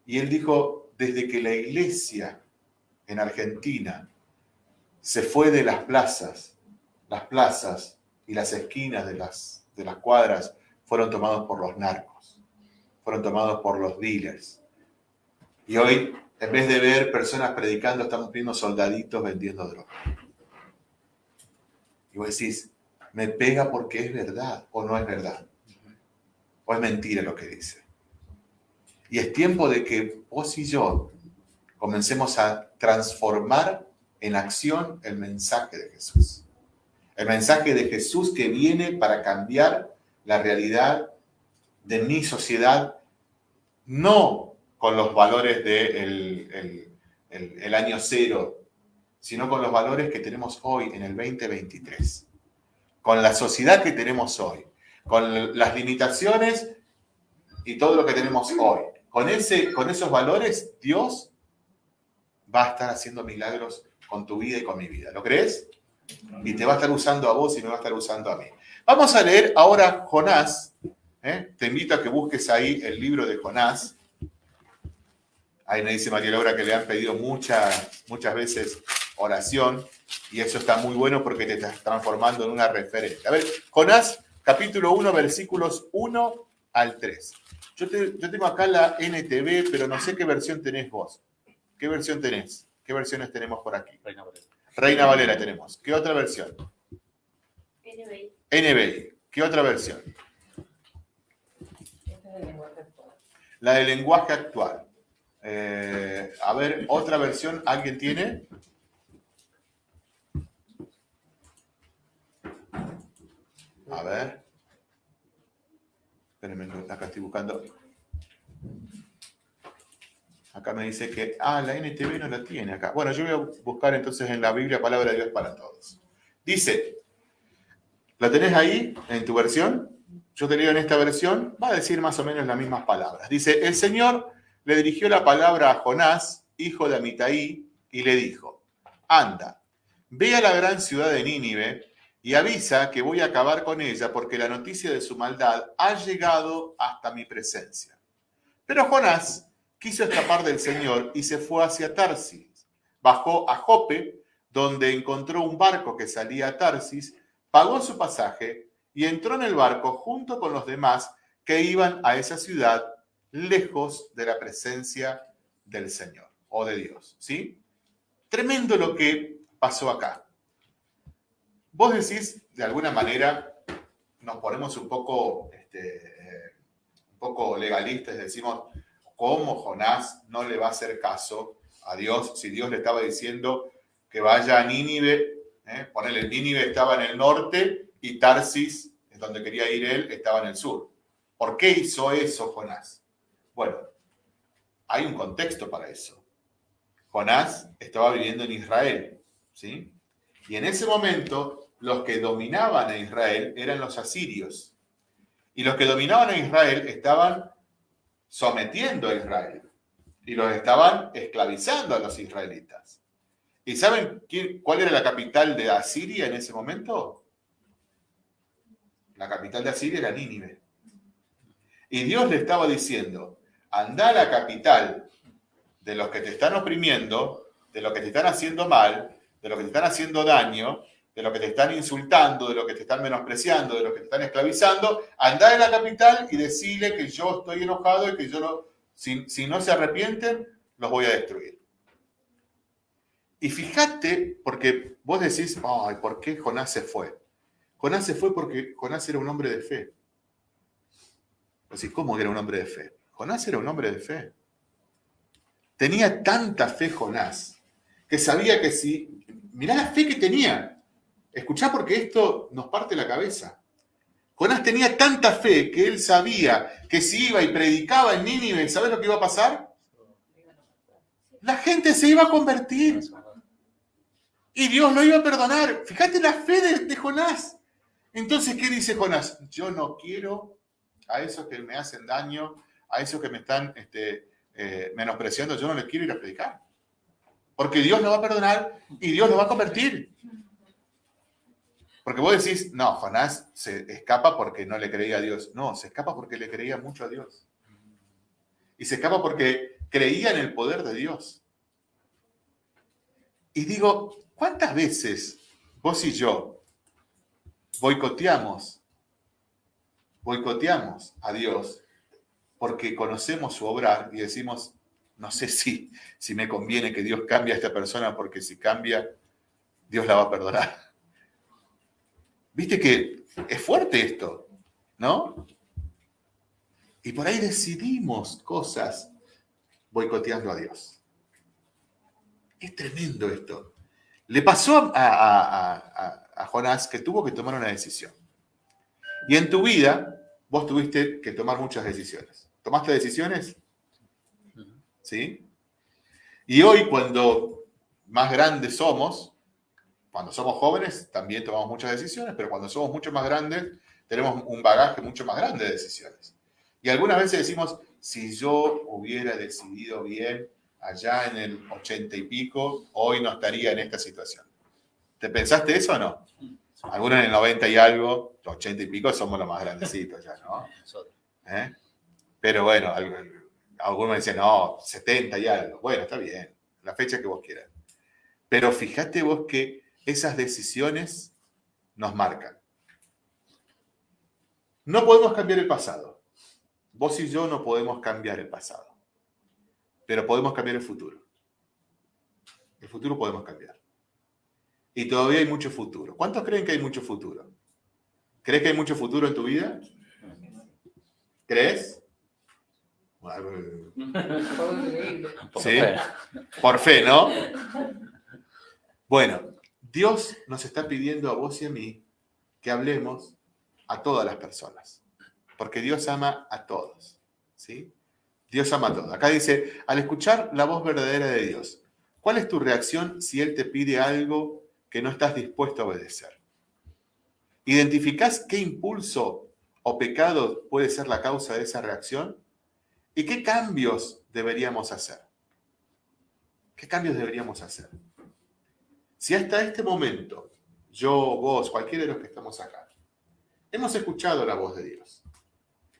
Y él dijo, desde que la iglesia en Argentina se fue de las plazas, las plazas y las esquinas de las, de las cuadras fueron tomados por los narcos, fueron tomados por los dealers. Y hoy, en vez de ver personas predicando, estamos viendo soldaditos vendiendo droga. Y vos decís, me pega porque es verdad o no es verdad. O es mentira lo que dice. Y es tiempo de que vos y yo comencemos a transformar en acción el mensaje de Jesús. El mensaje de Jesús que viene para cambiar la realidad de mi sociedad, no con los valores del de el, año cero, sino con los valores que tenemos hoy en el 2023, con la sociedad que tenemos hoy, con las limitaciones y todo lo que tenemos hoy. Con, ese, con esos valores, Dios va a estar haciendo milagros con tu vida y con mi vida. ¿Lo crees? Y te va a estar usando a vos y me va a estar usando a mí. Vamos a leer ahora Jonás. ¿eh? Te invito a que busques ahí el libro de Jonás. Ahí me dice María Laura que le han pedido muchas, muchas veces oración y eso está muy bueno porque te estás transformando en una referencia. A ver, Jonás, capítulo 1, versículos 1 al 3. Yo, te, yo tengo acá la NTV, pero no sé qué versión tenés vos. ¿Qué versión tenés? ¿Qué versiones tenemos por aquí? Reina Valera. Reina Valera tenemos. ¿Qué otra versión? NBI. NBI. ¿Qué otra versión? Este es el lenguaje actual. La de lenguaje actual. Eh, a ver, otra versión, ¿alguien tiene? A ver. Espérenme, acá estoy buscando. Acá me dice que, ah, la NTV no la tiene acá. Bueno, yo voy a buscar entonces en la Biblia Palabra de Dios para todos. Dice, ¿la tenés ahí en tu versión? Yo te leo en esta versión, va a decir más o menos las mismas palabras. Dice, el Señor le dirigió la palabra a Jonás, hijo de Amitai, y le dijo, anda, ve a la gran ciudad de Nínive y avisa que voy a acabar con ella porque la noticia de su maldad ha llegado hasta mi presencia. Pero Jonás quiso escapar del Señor y se fue hacia Tarsis. Bajó a Jope, donde encontró un barco que salía a Tarsis, pagó su pasaje y entró en el barco junto con los demás que iban a esa ciudad lejos de la presencia del Señor o de Dios. ¿Sí? Tremendo lo que pasó acá. Vos decís, de alguna manera, nos ponemos un poco, este, un poco legalistas, decimos, ¿cómo Jonás no le va a hacer caso a Dios si Dios le estaba diciendo que vaya a Nínive? ¿eh? Ponele, Nínive estaba en el norte y Tarsis, donde quería ir él, estaba en el sur. ¿Por qué hizo eso Jonás? Bueno, hay un contexto para eso. Jonás estaba viviendo en Israel, ¿sí? Y en ese momento los que dominaban a Israel eran los asirios. Y los que dominaban a Israel estaban sometiendo a Israel. Y los estaban esclavizando a los israelitas. ¿Y saben cuál era la capital de Asiria en ese momento? La capital de Asiria era Nínive. Y Dios le estaba diciendo, anda a la capital de los que te están oprimiendo, de los que te están haciendo mal, de los que te están haciendo daño, de lo que te están insultando, de lo que te están menospreciando, de lo que te están esclavizando, anda en la capital y decirle que yo estoy enojado y que yo no, si, si no se arrepienten, los voy a destruir. Y fíjate, porque vos decís, ay, ¿por qué Jonás se fue? Jonás se fue porque Jonás era un hombre de fe. Decís, ¿cómo era un hombre de fe? Jonás era un hombre de fe. Tenía tanta fe Jonás que sabía que si, mirá la fe que tenía, Escuchá porque esto nos parte la cabeza. Jonás tenía tanta fe que él sabía que si iba y predicaba en Nínive, ¿sabes lo que iba a pasar? La gente se iba a convertir. Y Dios lo iba a perdonar. Fíjate la fe de, Jonás. Entonces, ¿qué dice Jonás? Yo no quiero a esos que me hacen daño, a esos que me están este, eh, menospreciando, yo no les quiero ir a predicar. Porque Dios lo va a perdonar y Dios lo va a convertir. Porque vos decís, no, Jonás se escapa porque no le creía a Dios. No, se escapa porque le creía mucho a Dios. Y se escapa porque creía en el poder de Dios. Y digo, ¿cuántas veces vos y yo boicoteamos, boicoteamos a Dios porque conocemos su obrar y decimos, no sé si, si me conviene que Dios cambie a esta persona porque si cambia, Dios la va a perdonar. Viste que es fuerte esto, ¿no? Y por ahí decidimos cosas boicoteando a Dios. Es tremendo esto. Le pasó a, Jonás que tuvo que tomar una decisión. Y en tu vida, vos tuviste que tomar muchas decisiones. ¿Tomaste decisiones? ¿Sí? Y hoy, cuando más grandes somos, cuando somos jóvenes también tomamos muchas decisiones, pero cuando somos mucho más grandes tenemos un bagaje mucho más grande de decisiones. Y algunas veces decimos, si yo hubiera decidido bien allá en el ochenta y pico, hoy no estaría en esta situación. ¿Te pensaste eso o no? Algunos en el 90 y algo, ochenta y pico somos los más grandecitos ya, ¿no? ¿Eh? Pero bueno, algunos dicen, no, 70 y algo. Bueno, está bien, la fecha que vos quieras. Pero fíjate vos que esas decisiones nos marcan. No podemos cambiar el pasado. Vos y yo no podemos cambiar el pasado. Pero podemos cambiar el futuro. El futuro podemos cambiar. Y todavía hay mucho futuro. ¿Cuántos creen que hay mucho futuro? ¿Crees que hay mucho futuro en tu vida? ¿Crees? Sí, por fe, ¿no? Bueno, Dios nos está pidiendo a vos y a mí que hablemos a todas las personas. porque Dios ama a todos. ¿sí? Dios ama a todos. Acá dice, al escuchar la voz verdadera de Dios, ¿cuál es tu reacción si Él te pide algo que no estás dispuesto a obedecer? ¿Identificás qué impulso o pecado puede ser la causa de esa reacción? ¿Y qué cambios deberíamos hacer? ¿Qué cambios deberíamos hacer? Si hasta este momento, yo, vos, cualquiera de los que estamos acá, hemos escuchado la voz de Dios,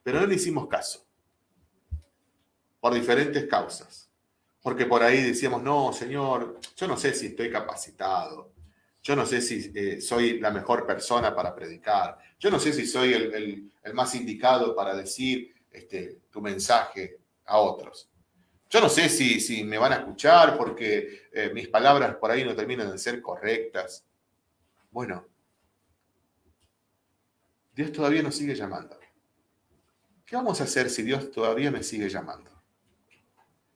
pero no le hicimos caso, por diferentes causas, porque por ahí decíamos, no, Señor, yo no sé si estoy capacitado, yo no sé si eh, soy la mejor persona para predicar, yo no sé si soy el, más indicado para decir este, tu mensaje a otros. Yo no sé si, si me van a escuchar porque eh, mis palabras por ahí no terminan de ser correctas. Bueno, Dios todavía nos sigue llamando. ¿Qué vamos a hacer si Dios todavía me sigue llamando?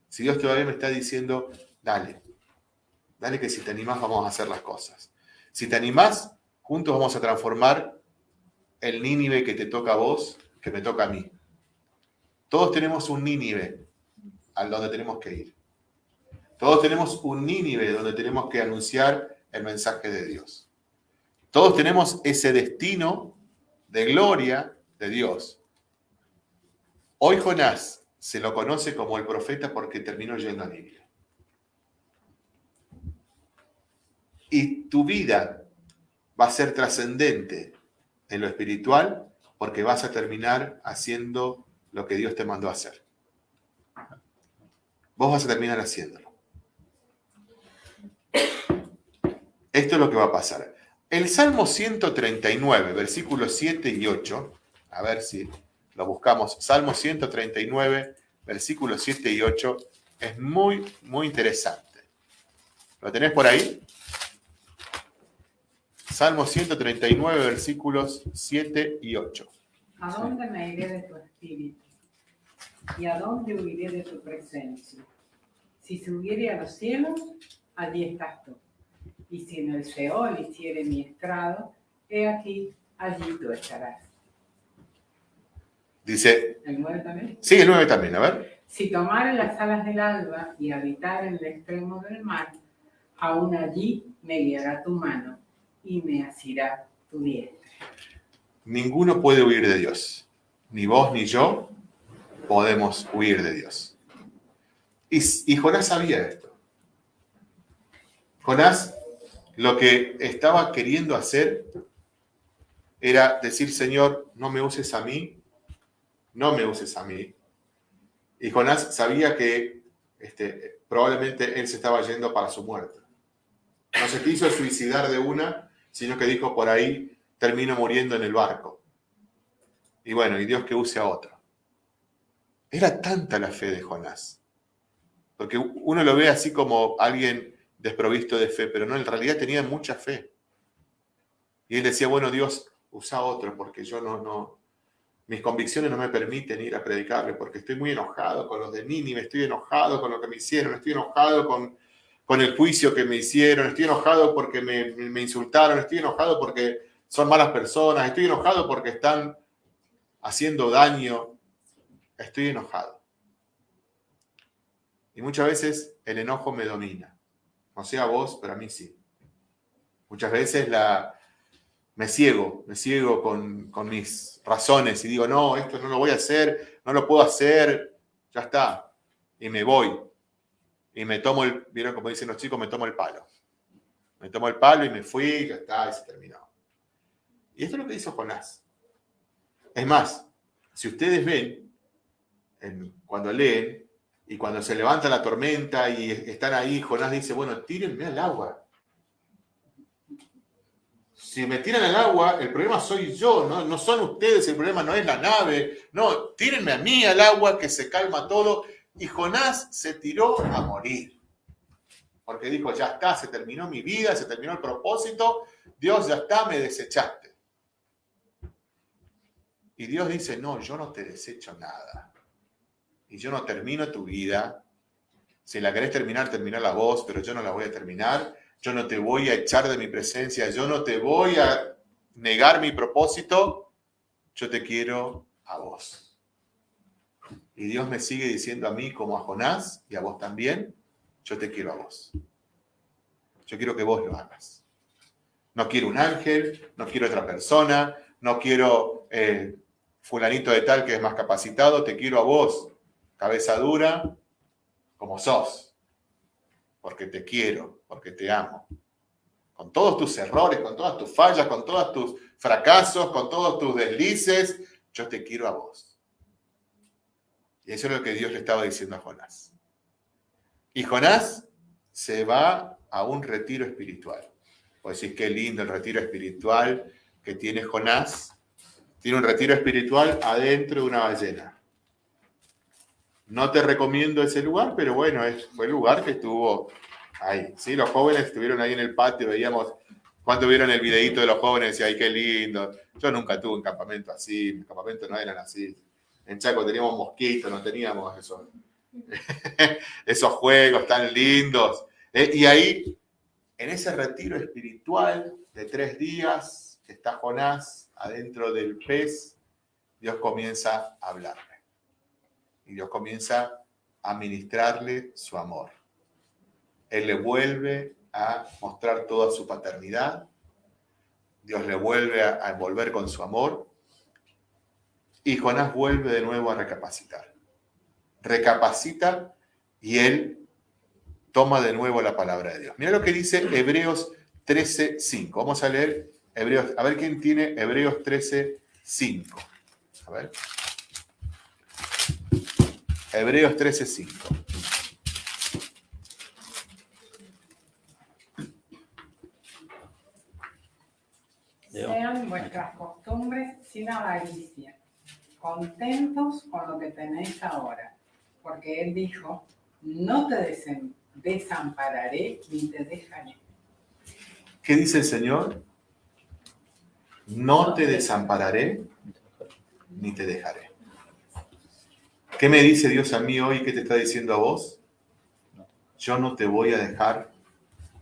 Si Dios todavía me está diciendo, dale, dale que si te animás vamos a hacer las cosas. Si te animás, juntos vamos a transformar el Nínive que te toca a vos, que me toca a mí. Todos tenemos un Nínive al donde tenemos que ir. Todos tenemos un Nínive donde tenemos que anunciar el mensaje de Dios. Todos tenemos ese destino de gloria de Dios. Hoy Jonás se lo conoce como el profeta porque terminó yendo a Nínive. Y tu vida va a ser trascendente en lo espiritual porque vas a terminar haciendo lo que Dios te mandó a hacer vos vas a terminar haciéndolo. Esto es lo que va a pasar. El Salmo 139, versículos 7 y 8, a ver si lo buscamos, Salmo 139, versículos 7 y 8, es muy, muy interesante. ¿Lo tenés por ahí? Salmo 139, versículos 7 y 8. ¿A dónde me iré de tu espíritu? ¿Y a dónde huiré de tu presencia? Si subiere a los cielos, allí estás tú. Y si en el Seol hiciere mi estrado, he aquí, allí tú estarás. Dice. ¿El 9 también? Sí, el 9 también, a ver. Si tomare las alas del alba y habitar en el extremo del mar, aún allí me guiará tu mano y me asirá tu diestra. Ninguno puede huir de Dios, ni vos ni yo, podemos huir de Dios. Y, Jonás sabía esto. Jonás lo que estaba queriendo hacer era decir, Señor, no me uses a mí, no me uses a mí. Y Jonás sabía que este, probablemente él se estaba yendo para su muerte. No se quiso suicidar de una, sino que dijo, por ahí termino muriendo en el barco. Y bueno, y Dios que use a otro. Era tanta la fe de Jonás. Porque uno lo ve así como alguien desprovisto de fe, pero no, en realidad tenía mucha fe. Y él decía, bueno, Dios, usa otro, porque yo no, no, mis convicciones no me permiten ir a predicarle, porque estoy muy enojado con los de Nínive, estoy enojado con lo que me hicieron, estoy enojado con, con el juicio que me hicieron, estoy enojado porque me, me insultaron, estoy enojado porque son malas personas, estoy enojado porque están haciendo daño estoy enojado. Y muchas veces el enojo me domina. No sé a vos, pero a mí sí. Muchas veces la, me ciego, me ciego con, con mis razones y digo, no, esto no lo voy a hacer, no lo puedo hacer, ya está. Y me voy. Y me tomo el, vieron como dicen los chicos, me tomo el palo. Me tomo el palo y me fui, ya está, y se terminó. Y esto es lo que hizo Jonás. Es más, si ustedes ven, cuando leen, y cuando se levanta la tormenta y están ahí, Jonás dice, bueno, tírenme al agua. Si me tiran al agua, el problema soy yo, ¿no? no son ustedes, el problema no es la nave. No, tírenme a mí al agua que se calma todo. Y Jonás se tiró a morir. Porque dijo, ya está, se terminó mi vida, se terminó el propósito, Dios ya está, me desechaste. Y Dios dice, no, yo no te desecho nada y yo no termino tu vida, si la querés terminar, termina la voz, pero yo no la voy a terminar, yo no te voy a echar de mi presencia, yo no te voy a negar mi propósito, yo te quiero a vos. Y Dios me sigue diciendo a mí como a Jonás y a vos también, yo te quiero a vos. Yo quiero que vos lo hagas. No quiero un ángel, no quiero otra persona, no quiero eh, fulanito de tal que es más capacitado, te quiero a vos, cabeza dura, como sos, porque te quiero, porque te amo. Con todos tus errores, con todas tus fallas, con todos tus fracasos, con todos tus deslices, yo te quiero a vos. Y eso es lo que Dios le estaba diciendo a Jonás. Y Jonás se va a un retiro espiritual. Pues decir, qué lindo el retiro espiritual que tiene Jonás. Tiene un retiro espiritual adentro de una ballena. No te recomiendo ese lugar, pero bueno, es, fue el lugar que estuvo ahí. Sí, los jóvenes estuvieron ahí en el patio, veíamos, cuando vieron el videito de los jóvenes, y ay, qué lindo. Yo nunca tuve un campamento así, mis campamentos no eran así. En Chaco teníamos mosquitos, no teníamos eso, esos juegos tan lindos. Eh, y ahí, en ese retiro espiritual de tres días, está Jonás adentro del pez, Dios comienza a hablarle. Y Dios comienza a ministrarle su amor. Él le vuelve a mostrar toda su paternidad. Dios le vuelve a envolver con su amor. Y Jonás vuelve de nuevo a recapacitar. Recapacita y él toma de nuevo la palabra de Dios. Mira lo que dice Hebreos 13.5. Vamos a leer Hebreos, a ver quién tiene Hebreos 13.5. A ver. Hebreos 13.5. Sean vuestras costumbres sin avaricia, contentos con lo que tenéis ahora, porque Él dijo, no te desampararé ni te dejaré. ¿Qué dice el Señor? No te desampararé ni te dejaré. ¿Qué me dice Dios a mí hoy? ¿Qué te está diciendo a vos? Yo no te voy a dejar,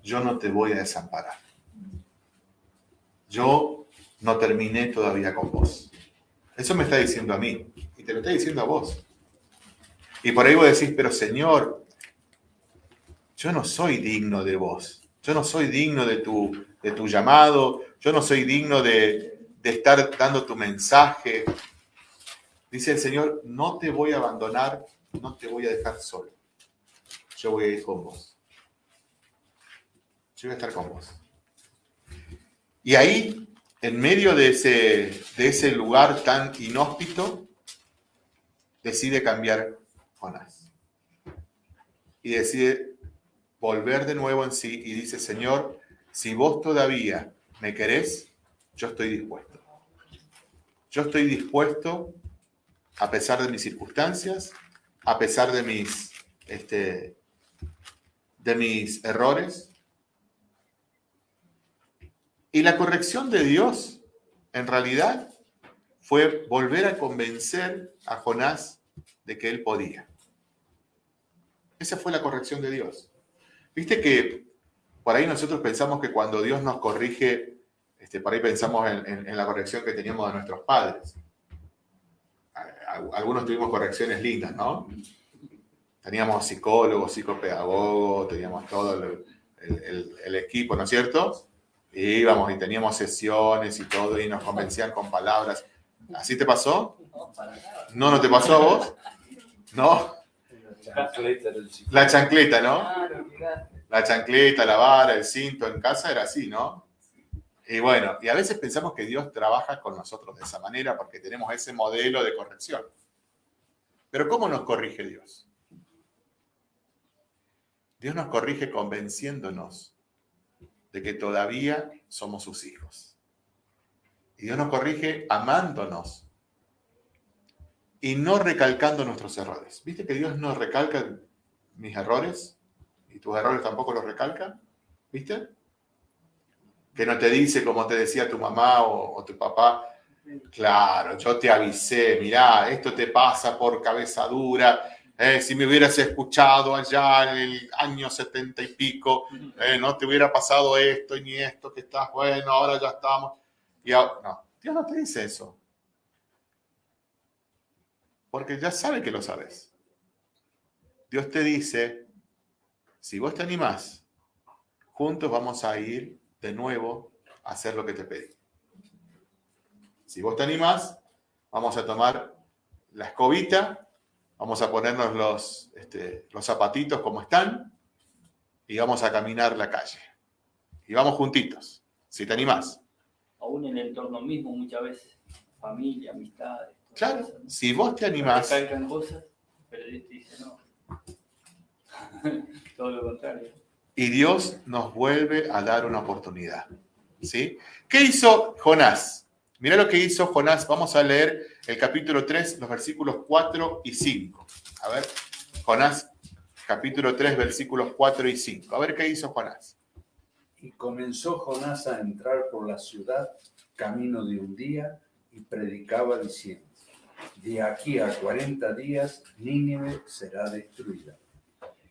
yo no te voy a desamparar. Yo no terminé todavía con vos. Eso me está diciendo a mí y te lo está diciendo a vos. Y por ahí vos decís, pero Señor, yo no soy digno de vos. Yo no soy digno de tu, de tu llamado. Yo no soy digno de, de estar dando tu mensaje. Dice el Señor, no te voy a abandonar, no te voy a dejar solo. Yo voy a ir con vos. Yo voy a estar con vos. Y ahí, en medio de ese, de ese lugar tan inhóspito, decide cambiar Jonás. Y decide volver de nuevo en sí y dice, Señor, si vos todavía me querés, yo estoy dispuesto. Yo estoy dispuesto a pesar de mis circunstancias, a pesar de mis, este, de mis errores. Y la corrección de Dios, en realidad, fue volver a convencer a Jonás de que él podía. Esa fue la corrección de Dios. Viste que por ahí nosotros pensamos que cuando Dios nos corrige, este, por ahí pensamos en, en la corrección que teníamos de nuestros padres algunos tuvimos correcciones lindas, ¿no? Teníamos psicólogos, psicopedagogos, teníamos todo el, equipo, ¿no es cierto? Y íbamos y teníamos sesiones y todo, y nos convencían con palabras. ¿Así te pasó? ¿No, no te pasó a vos? ¿No? La chancleta, ¿no? La chancleta, la vara, el cinto en casa era así, ¿no? Y bueno, y a veces pensamos que Dios trabaja con nosotros de esa manera porque tenemos ese modelo de corrección. Pero ¿cómo nos corrige Dios? Dios nos corrige convenciéndonos de que todavía somos sus hijos. Y Dios nos corrige amándonos y no recalcando nuestros errores. ¿Viste que Dios no recalca mis errores? ¿Y tus errores tampoco los recalca? ¿Viste? Que no te dice como te decía tu mamá o, tu papá, claro, yo te avisé, mirá, esto te pasa por cabeza dura, eh, si me hubieras escuchado allá en el año setenta y pico, eh, no te hubiera pasado esto y ni esto, que estás bueno, ahora ya estamos. Y no, Dios no te dice eso. Porque ya sabe que lo sabes. Dios te dice, si vos te animás, juntos vamos a ir de nuevo a hacer lo que te pedí. Si vos te animás, vamos a tomar la escobita, vamos a ponernos los, este, los zapatitos como están y vamos a caminar la calle. Y vamos juntitos, si te animás. Aún en el entorno mismo muchas veces, familia, amistades. Claro, si vos te animás... Cosas, pero te dice no. Todo lo contrario. Y Dios nos vuelve a dar una oportunidad. ¿Sí? ¿Qué hizo Jonás? Mira lo que hizo Jonás. Vamos a leer el capítulo 3, los versículos 4 y 5. A ver, Jonás, capítulo 3, versículos 4 y 5. A ver qué hizo Jonás. Y comenzó Jonás a entrar por la ciudad camino de un día y predicaba diciendo, de aquí a 40 días Nínive será destruida.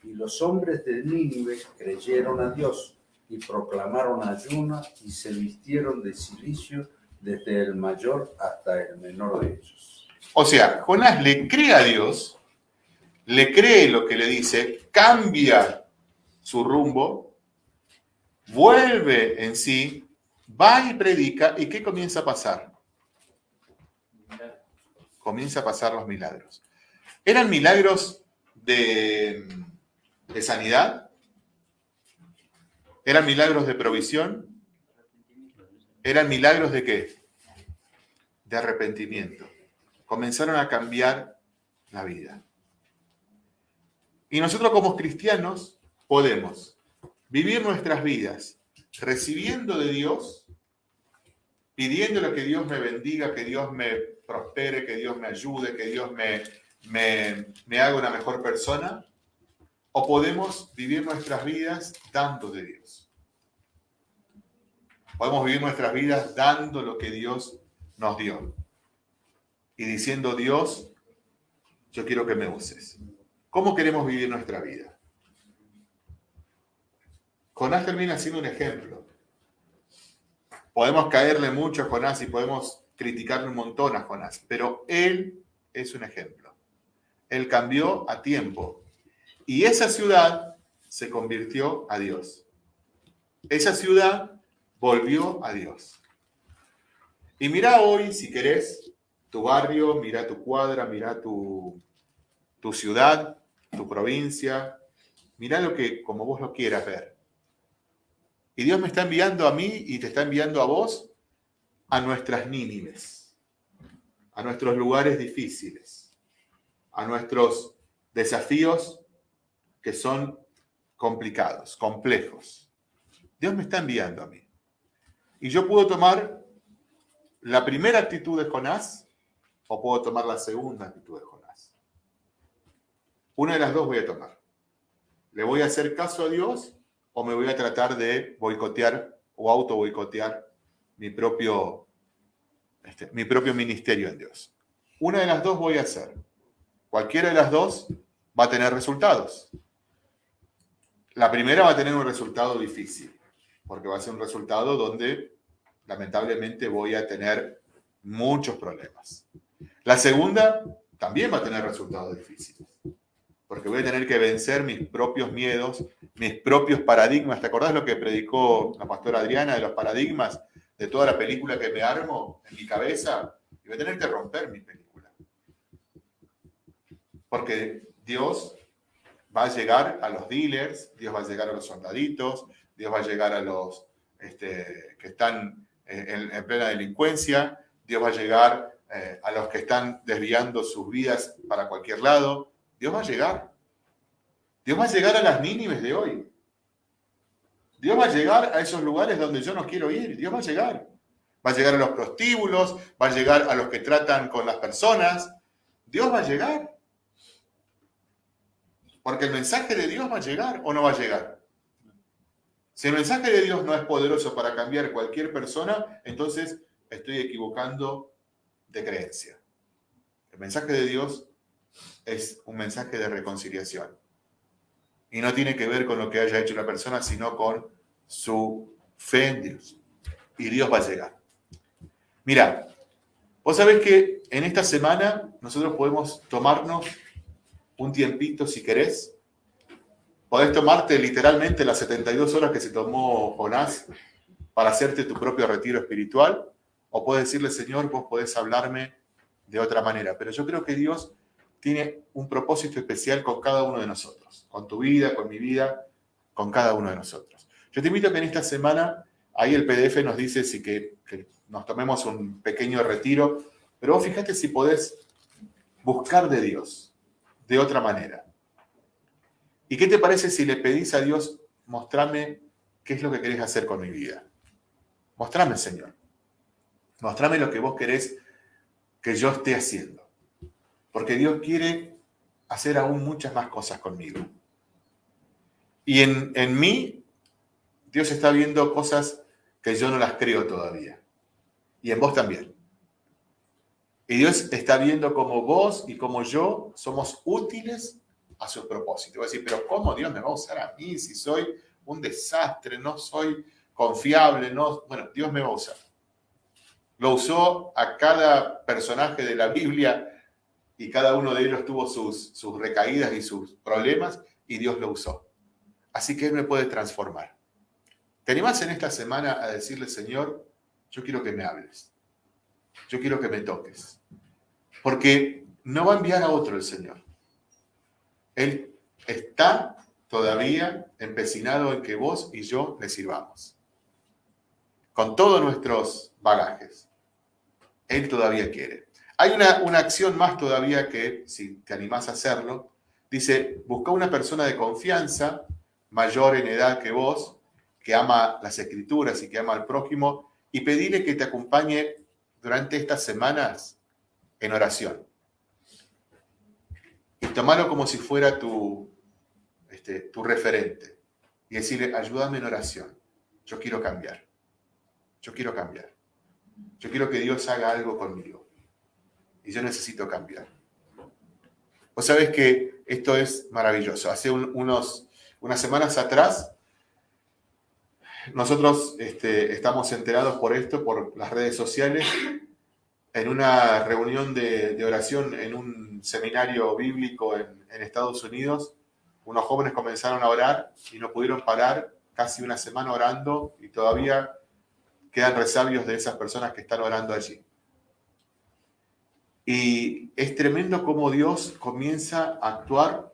Y los hombres de Nínive creyeron a Dios y proclamaron ayuno y se vistieron de silicio desde el mayor hasta el menor de ellos. O sea, Jonás le cree a Dios, le cree lo que le dice, cambia su rumbo, vuelve en sí, va y predica, ¿y qué comienza a pasar? Comienza a pasar los milagros. ¿Eran milagros de de sanidad? ¿Eran milagros de provisión? ¿Eran milagros de qué? De arrepentimiento. Comenzaron a cambiar la vida. Y nosotros como cristianos podemos vivir nuestras vidas recibiendo de Dios, pidiéndole que Dios me bendiga, que Dios me prospere, que Dios me ayude, que Dios me, me, me haga una mejor persona, o podemos vivir nuestras vidas dando de Dios. Podemos vivir nuestras vidas dando lo que Dios nos dio. Y diciendo, Dios, yo quiero que me uses. ¿Cómo queremos vivir nuestra vida? Jonás termina siendo un ejemplo. Podemos caerle mucho a Jonás y podemos criticarle un montón a Jonás, pero él es un ejemplo. Él cambió a tiempo y esa ciudad se convirtió a Dios. Esa ciudad volvió a Dios. Y mira hoy, si querés, tu barrio, mira tu cuadra, mira tu, tu ciudad, tu provincia, mira lo que como vos lo quieras ver. Y Dios me está enviando a mí y te está enviando a vos a nuestras Nínives, a nuestros lugares difíciles, a nuestros desafíos que son complicados, complejos. Dios me está enviando a mí. Y yo puedo tomar la primera actitud de Jonás o puedo tomar la segunda actitud de Jonás. Una de las dos voy a tomar. ¿Le voy a hacer caso a Dios o me voy a tratar de boicotear o auto boicotear mi propio, este, mi propio ministerio en Dios? Una de las dos voy a hacer. Cualquiera de las dos va a tener resultados. La primera va a tener un resultado difícil, porque va a ser un resultado donde lamentablemente voy a tener muchos problemas. La segunda también va a tener resultados difíciles, porque voy a tener que vencer mis propios miedos, mis propios paradigmas. ¿Te acordás lo que predicó la pastora Adriana de los paradigmas de toda la película que me armo en mi cabeza? Y voy a tener que romper mi película. Porque Dios va a llegar a los dealers, Dios va a llegar a los soldaditos, Dios va a llegar a los este, que están en, plena delincuencia, Dios va a llegar eh, a los que están desviando sus vidas para cualquier lado. Dios va a llegar. Dios va a llegar a las mínimas de hoy. Dios va a llegar a esos lugares donde yo no quiero ir. Dios va a llegar. Va a llegar a los prostíbulos, va a llegar a los que tratan con las personas. Dios va a llegar. Porque el mensaje de Dios va a llegar o no va a llegar. Si el mensaje de Dios no es poderoso para cambiar cualquier persona, entonces estoy equivocando de creencia. El mensaje de Dios es un mensaje de reconciliación. Y no tiene que ver con lo que haya hecho una persona, sino con su fe en Dios. Y Dios va a llegar. Mira, Vos sabés que en esta semana nosotros podemos tomarnos un tiempito si querés. Podés tomarte literalmente las 72 horas que se tomó Jonás para hacerte tu propio retiro espiritual. O puedes decirle, Señor, vos podés hablarme de otra manera. Pero yo creo que Dios tiene un propósito especial con cada uno de nosotros. Con tu vida, con mi vida, con cada uno de nosotros. Yo te invito a que en esta semana, ahí el PDF nos dice si que, nos tomemos un pequeño retiro, pero vos fíjate si podés buscar de Dios de otra manera. ¿Y qué te parece si le pedís a Dios, mostrame qué es lo que querés hacer con mi vida? Mostrame, Señor. Mostrame lo que vos querés que yo esté haciendo. Porque Dios quiere hacer aún muchas más cosas conmigo. Y en, en mí, Dios está viendo cosas que yo no las creo todavía y en vos también. Y Dios está viendo cómo vos y como yo somos útiles a su propósito. Voy a decir, pero ¿cómo Dios me va a usar a mí si soy un desastre, no soy confiable? No... Bueno, Dios me va a usar. Lo usó a cada personaje de la Biblia y cada uno de ellos tuvo sus, sus recaídas y sus problemas y Dios lo usó. Así que Él me puede transformar. ¿Te animás en esta semana a decirle, Señor, yo quiero que me hables. Yo quiero que me toques. Porque no va a enviar a otro el Señor. Él está todavía empecinado en que vos y yo le sirvamos. Con todos nuestros bagajes. Él todavía quiere. Hay una, una acción más todavía que, si te animás a hacerlo, dice, busca una persona de confianza, mayor en edad que vos, que ama las escrituras y que ama al prójimo, y pedirle que te acompañe durante estas semanas en oración. Y tomarlo como si fuera tu, este, tu referente. Y decirle, ayúdame en oración. Yo quiero cambiar. Yo quiero cambiar. Yo quiero que Dios haga algo conmigo. Y yo necesito cambiar. Vos sabés que esto es maravilloso. Hace unos, unas semanas atrás nosotros este, estamos enterados por esto, por las redes sociales, en una reunión de, oración en un seminario bíblico en, en, Estados Unidos. Unos jóvenes comenzaron a orar y no pudieron parar casi una semana orando y todavía quedan resabios de esas personas que están orando allí. Y es tremendo cómo Dios comienza a actuar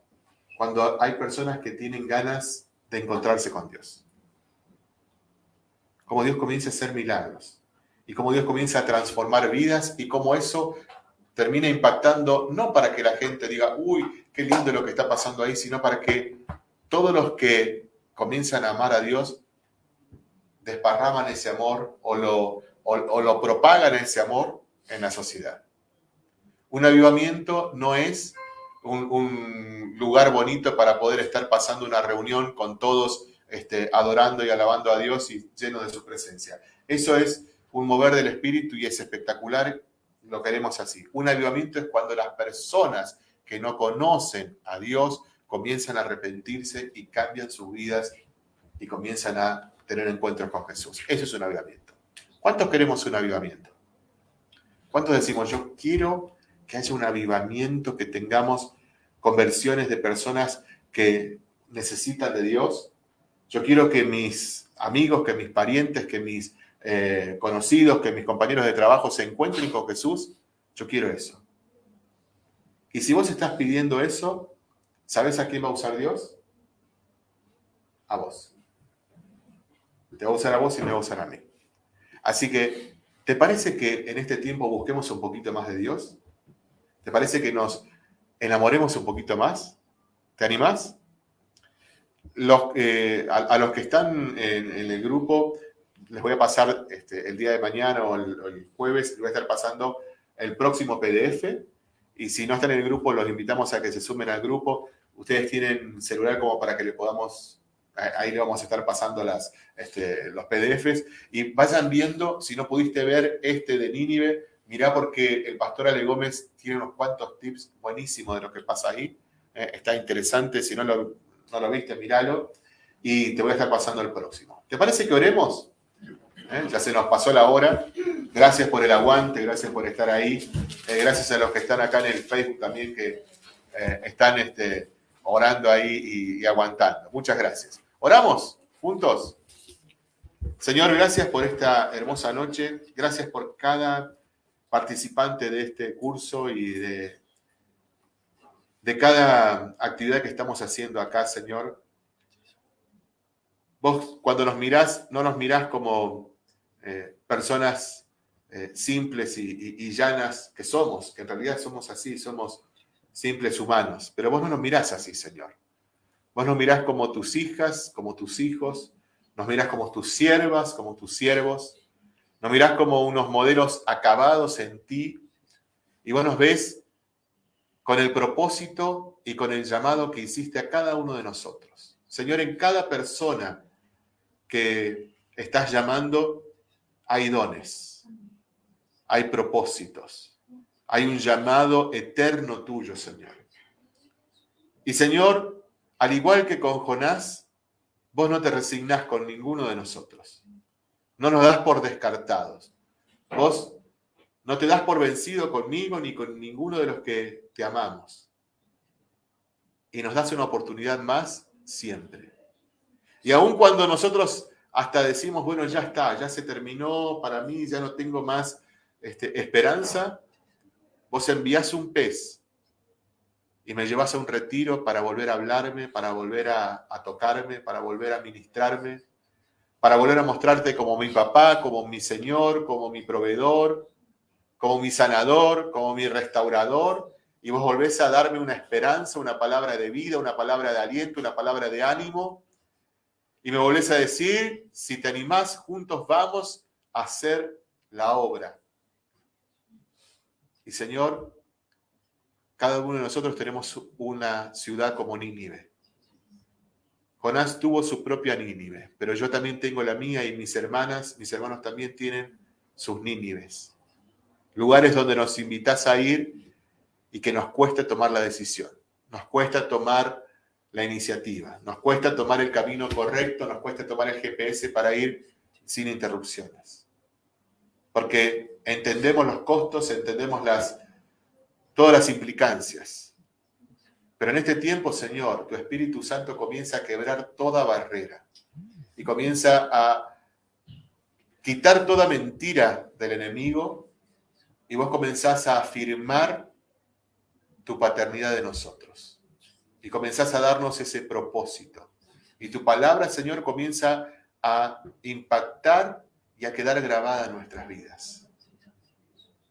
cuando hay personas que tienen ganas de encontrarse con Dios cómo Dios comienza a hacer milagros y cómo Dios comienza a transformar vidas y cómo eso termina impactando no para que la gente diga, uy, qué lindo lo que está pasando ahí, sino para que todos los que comienzan a amar a Dios desparraman ese amor o lo, o, lo propagan ese amor en la sociedad. Un avivamiento no es un, un, lugar bonito para poder estar pasando una reunión con todos este, adorando y alabando a Dios y lleno de su presencia. Eso es un mover del espíritu y es espectacular, lo queremos así. Un avivamiento es cuando las personas que no conocen a Dios comienzan a arrepentirse y cambian sus vidas y comienzan a tener encuentros con Jesús. Eso es un avivamiento. ¿Cuántos queremos un avivamiento? ¿Cuántos decimos, yo quiero que haya un avivamiento, que tengamos conversiones de personas que necesitan de Dios? Yo quiero que mis amigos, que mis parientes, que mis eh, conocidos, que mis compañeros de trabajo se encuentren con Jesús. Yo quiero eso. Y si vos estás pidiendo eso, ¿sabes a quién va a usar Dios? A vos. Te va a usar a vos y me va a usar a mí. Así que, ¿te parece que en este tiempo busquemos un poquito más de Dios? ¿Te parece que nos enamoremos un poquito más? ¿Te animás? Eh, a, los que están en, el grupo, les voy a pasar este, el día de mañana o el, jueves, les voy a estar pasando el próximo PDF. Y si no están en el grupo, los invitamos a que se sumen al grupo. Ustedes tienen celular como para que le podamos, ahí le vamos a estar pasando las, este, los PDFs. Y vayan viendo, si no pudiste ver este de Nínive, mirá porque el pastor Ale Gómez tiene unos cuantos tips buenísimos de lo que pasa ahí. Eh, está interesante, si no lo no lo viste, míralo. Y te voy a estar pasando el próximo. ¿Te parece que oremos? ¿eh? Ya se nos pasó la hora. Gracias por el aguante, gracias por estar ahí. Eh, gracias a los que están acá en el Facebook también que eh, están este, orando ahí y, aguantando. Muchas gracias. ¿Oramos juntos? Señor, gracias por esta hermosa noche. Gracias por cada participante de este curso y de, de cada actividad que estamos haciendo acá, Señor. Vos cuando nos mirás, no nos mirás como eh, personas eh, simples y, llanas que somos, que en realidad somos así, somos simples humanos, pero vos no nos mirás así, Señor. Vos nos mirás como tus hijas, como tus hijos, nos mirás como tus siervas, como tus siervos, nos mirás como unos modelos acabados en ti, y vos nos ves con el propósito y con el llamado que hiciste a cada uno de nosotros. Señor, en cada persona que estás llamando hay dones, hay propósitos, hay un llamado eterno tuyo, Señor. Y Señor, al igual que con Jonás, vos no te resignás con ninguno de nosotros. No nos das por descartados. Vos no te das por vencido conmigo ni con ninguno de los que te amamos. Y nos das una oportunidad más siempre. Y aun cuando nosotros hasta decimos, bueno, ya está, ya se terminó, para mí ya no tengo más este, esperanza, vos envías un pez y me llevas a un retiro para volver a hablarme, para volver a, a tocarme, para volver a ministrarme, para volver a mostrarte como mi papá, como mi Señor, como mi proveedor, como mi sanador, como mi restaurador, y vos volvés a darme una esperanza, una palabra de vida, una palabra de aliento, una palabra de ánimo, y me volvés a decir, si te animás, juntos vamos a hacer la obra. Y Señor, cada uno de nosotros tenemos una ciudad como Nínive. Jonás tuvo su propia Nínive, pero yo también tengo la mía y mis hermanas, mis hermanos también tienen sus Nínives. Lugares donde nos invitas a ir y que nos cuesta tomar la decisión. Nos cuesta tomar la iniciativa. Nos cuesta tomar el camino correcto, nos cuesta tomar el GPS para ir sin interrupciones. Porque entendemos los costos, entendemos las, todas las implicancias. Pero en este tiempo, Señor, tu Espíritu Santo comienza a quebrar toda barrera y comienza a quitar toda mentira del enemigo y vos comenzás a afirmar tu paternidad de nosotros y comenzás a darnos ese propósito. Y tu palabra, Señor, comienza a impactar y a quedar grabada en nuestras vidas.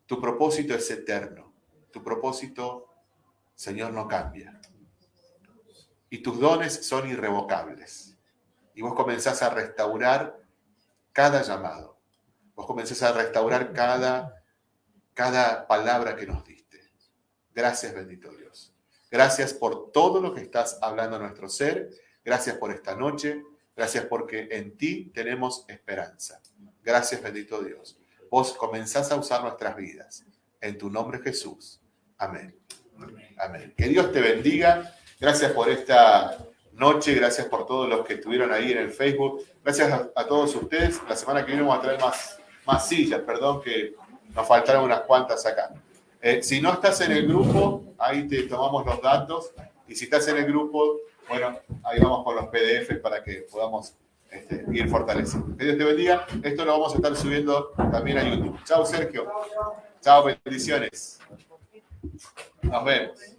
Tu propósito es eterno. Tu propósito, Señor, no cambia. Y tus dones son irrevocables. Y vos comenzás a restaurar cada llamado. Vos comenzás a restaurar cada, cada palabra que nos diste. Gracias, bendito Dios. Gracias por todo lo que estás hablando a nuestro ser. Gracias por esta noche. Gracias porque en ti tenemos esperanza. Gracias, bendito Dios. Vos comenzás a usar nuestras vidas. En tu nombre, Jesús. Amén. Amén. Que Dios te bendiga. Gracias por esta noche. Gracias por todos los que estuvieron ahí en el Facebook. Gracias a, todos ustedes. La semana que viene vamos a traer más, más sillas. Perdón que nos faltaron unas cuantas acá. Eh, si no estás en el grupo, ahí te tomamos los datos. Y si estás en el grupo, bueno, ahí vamos con los PDFs para que podamos este, ir fortaleciendo. Que Dios te bendiga. Esto lo vamos a estar subiendo también a YouTube. Chao, Sergio. Chao, bendiciones. Nos vemos.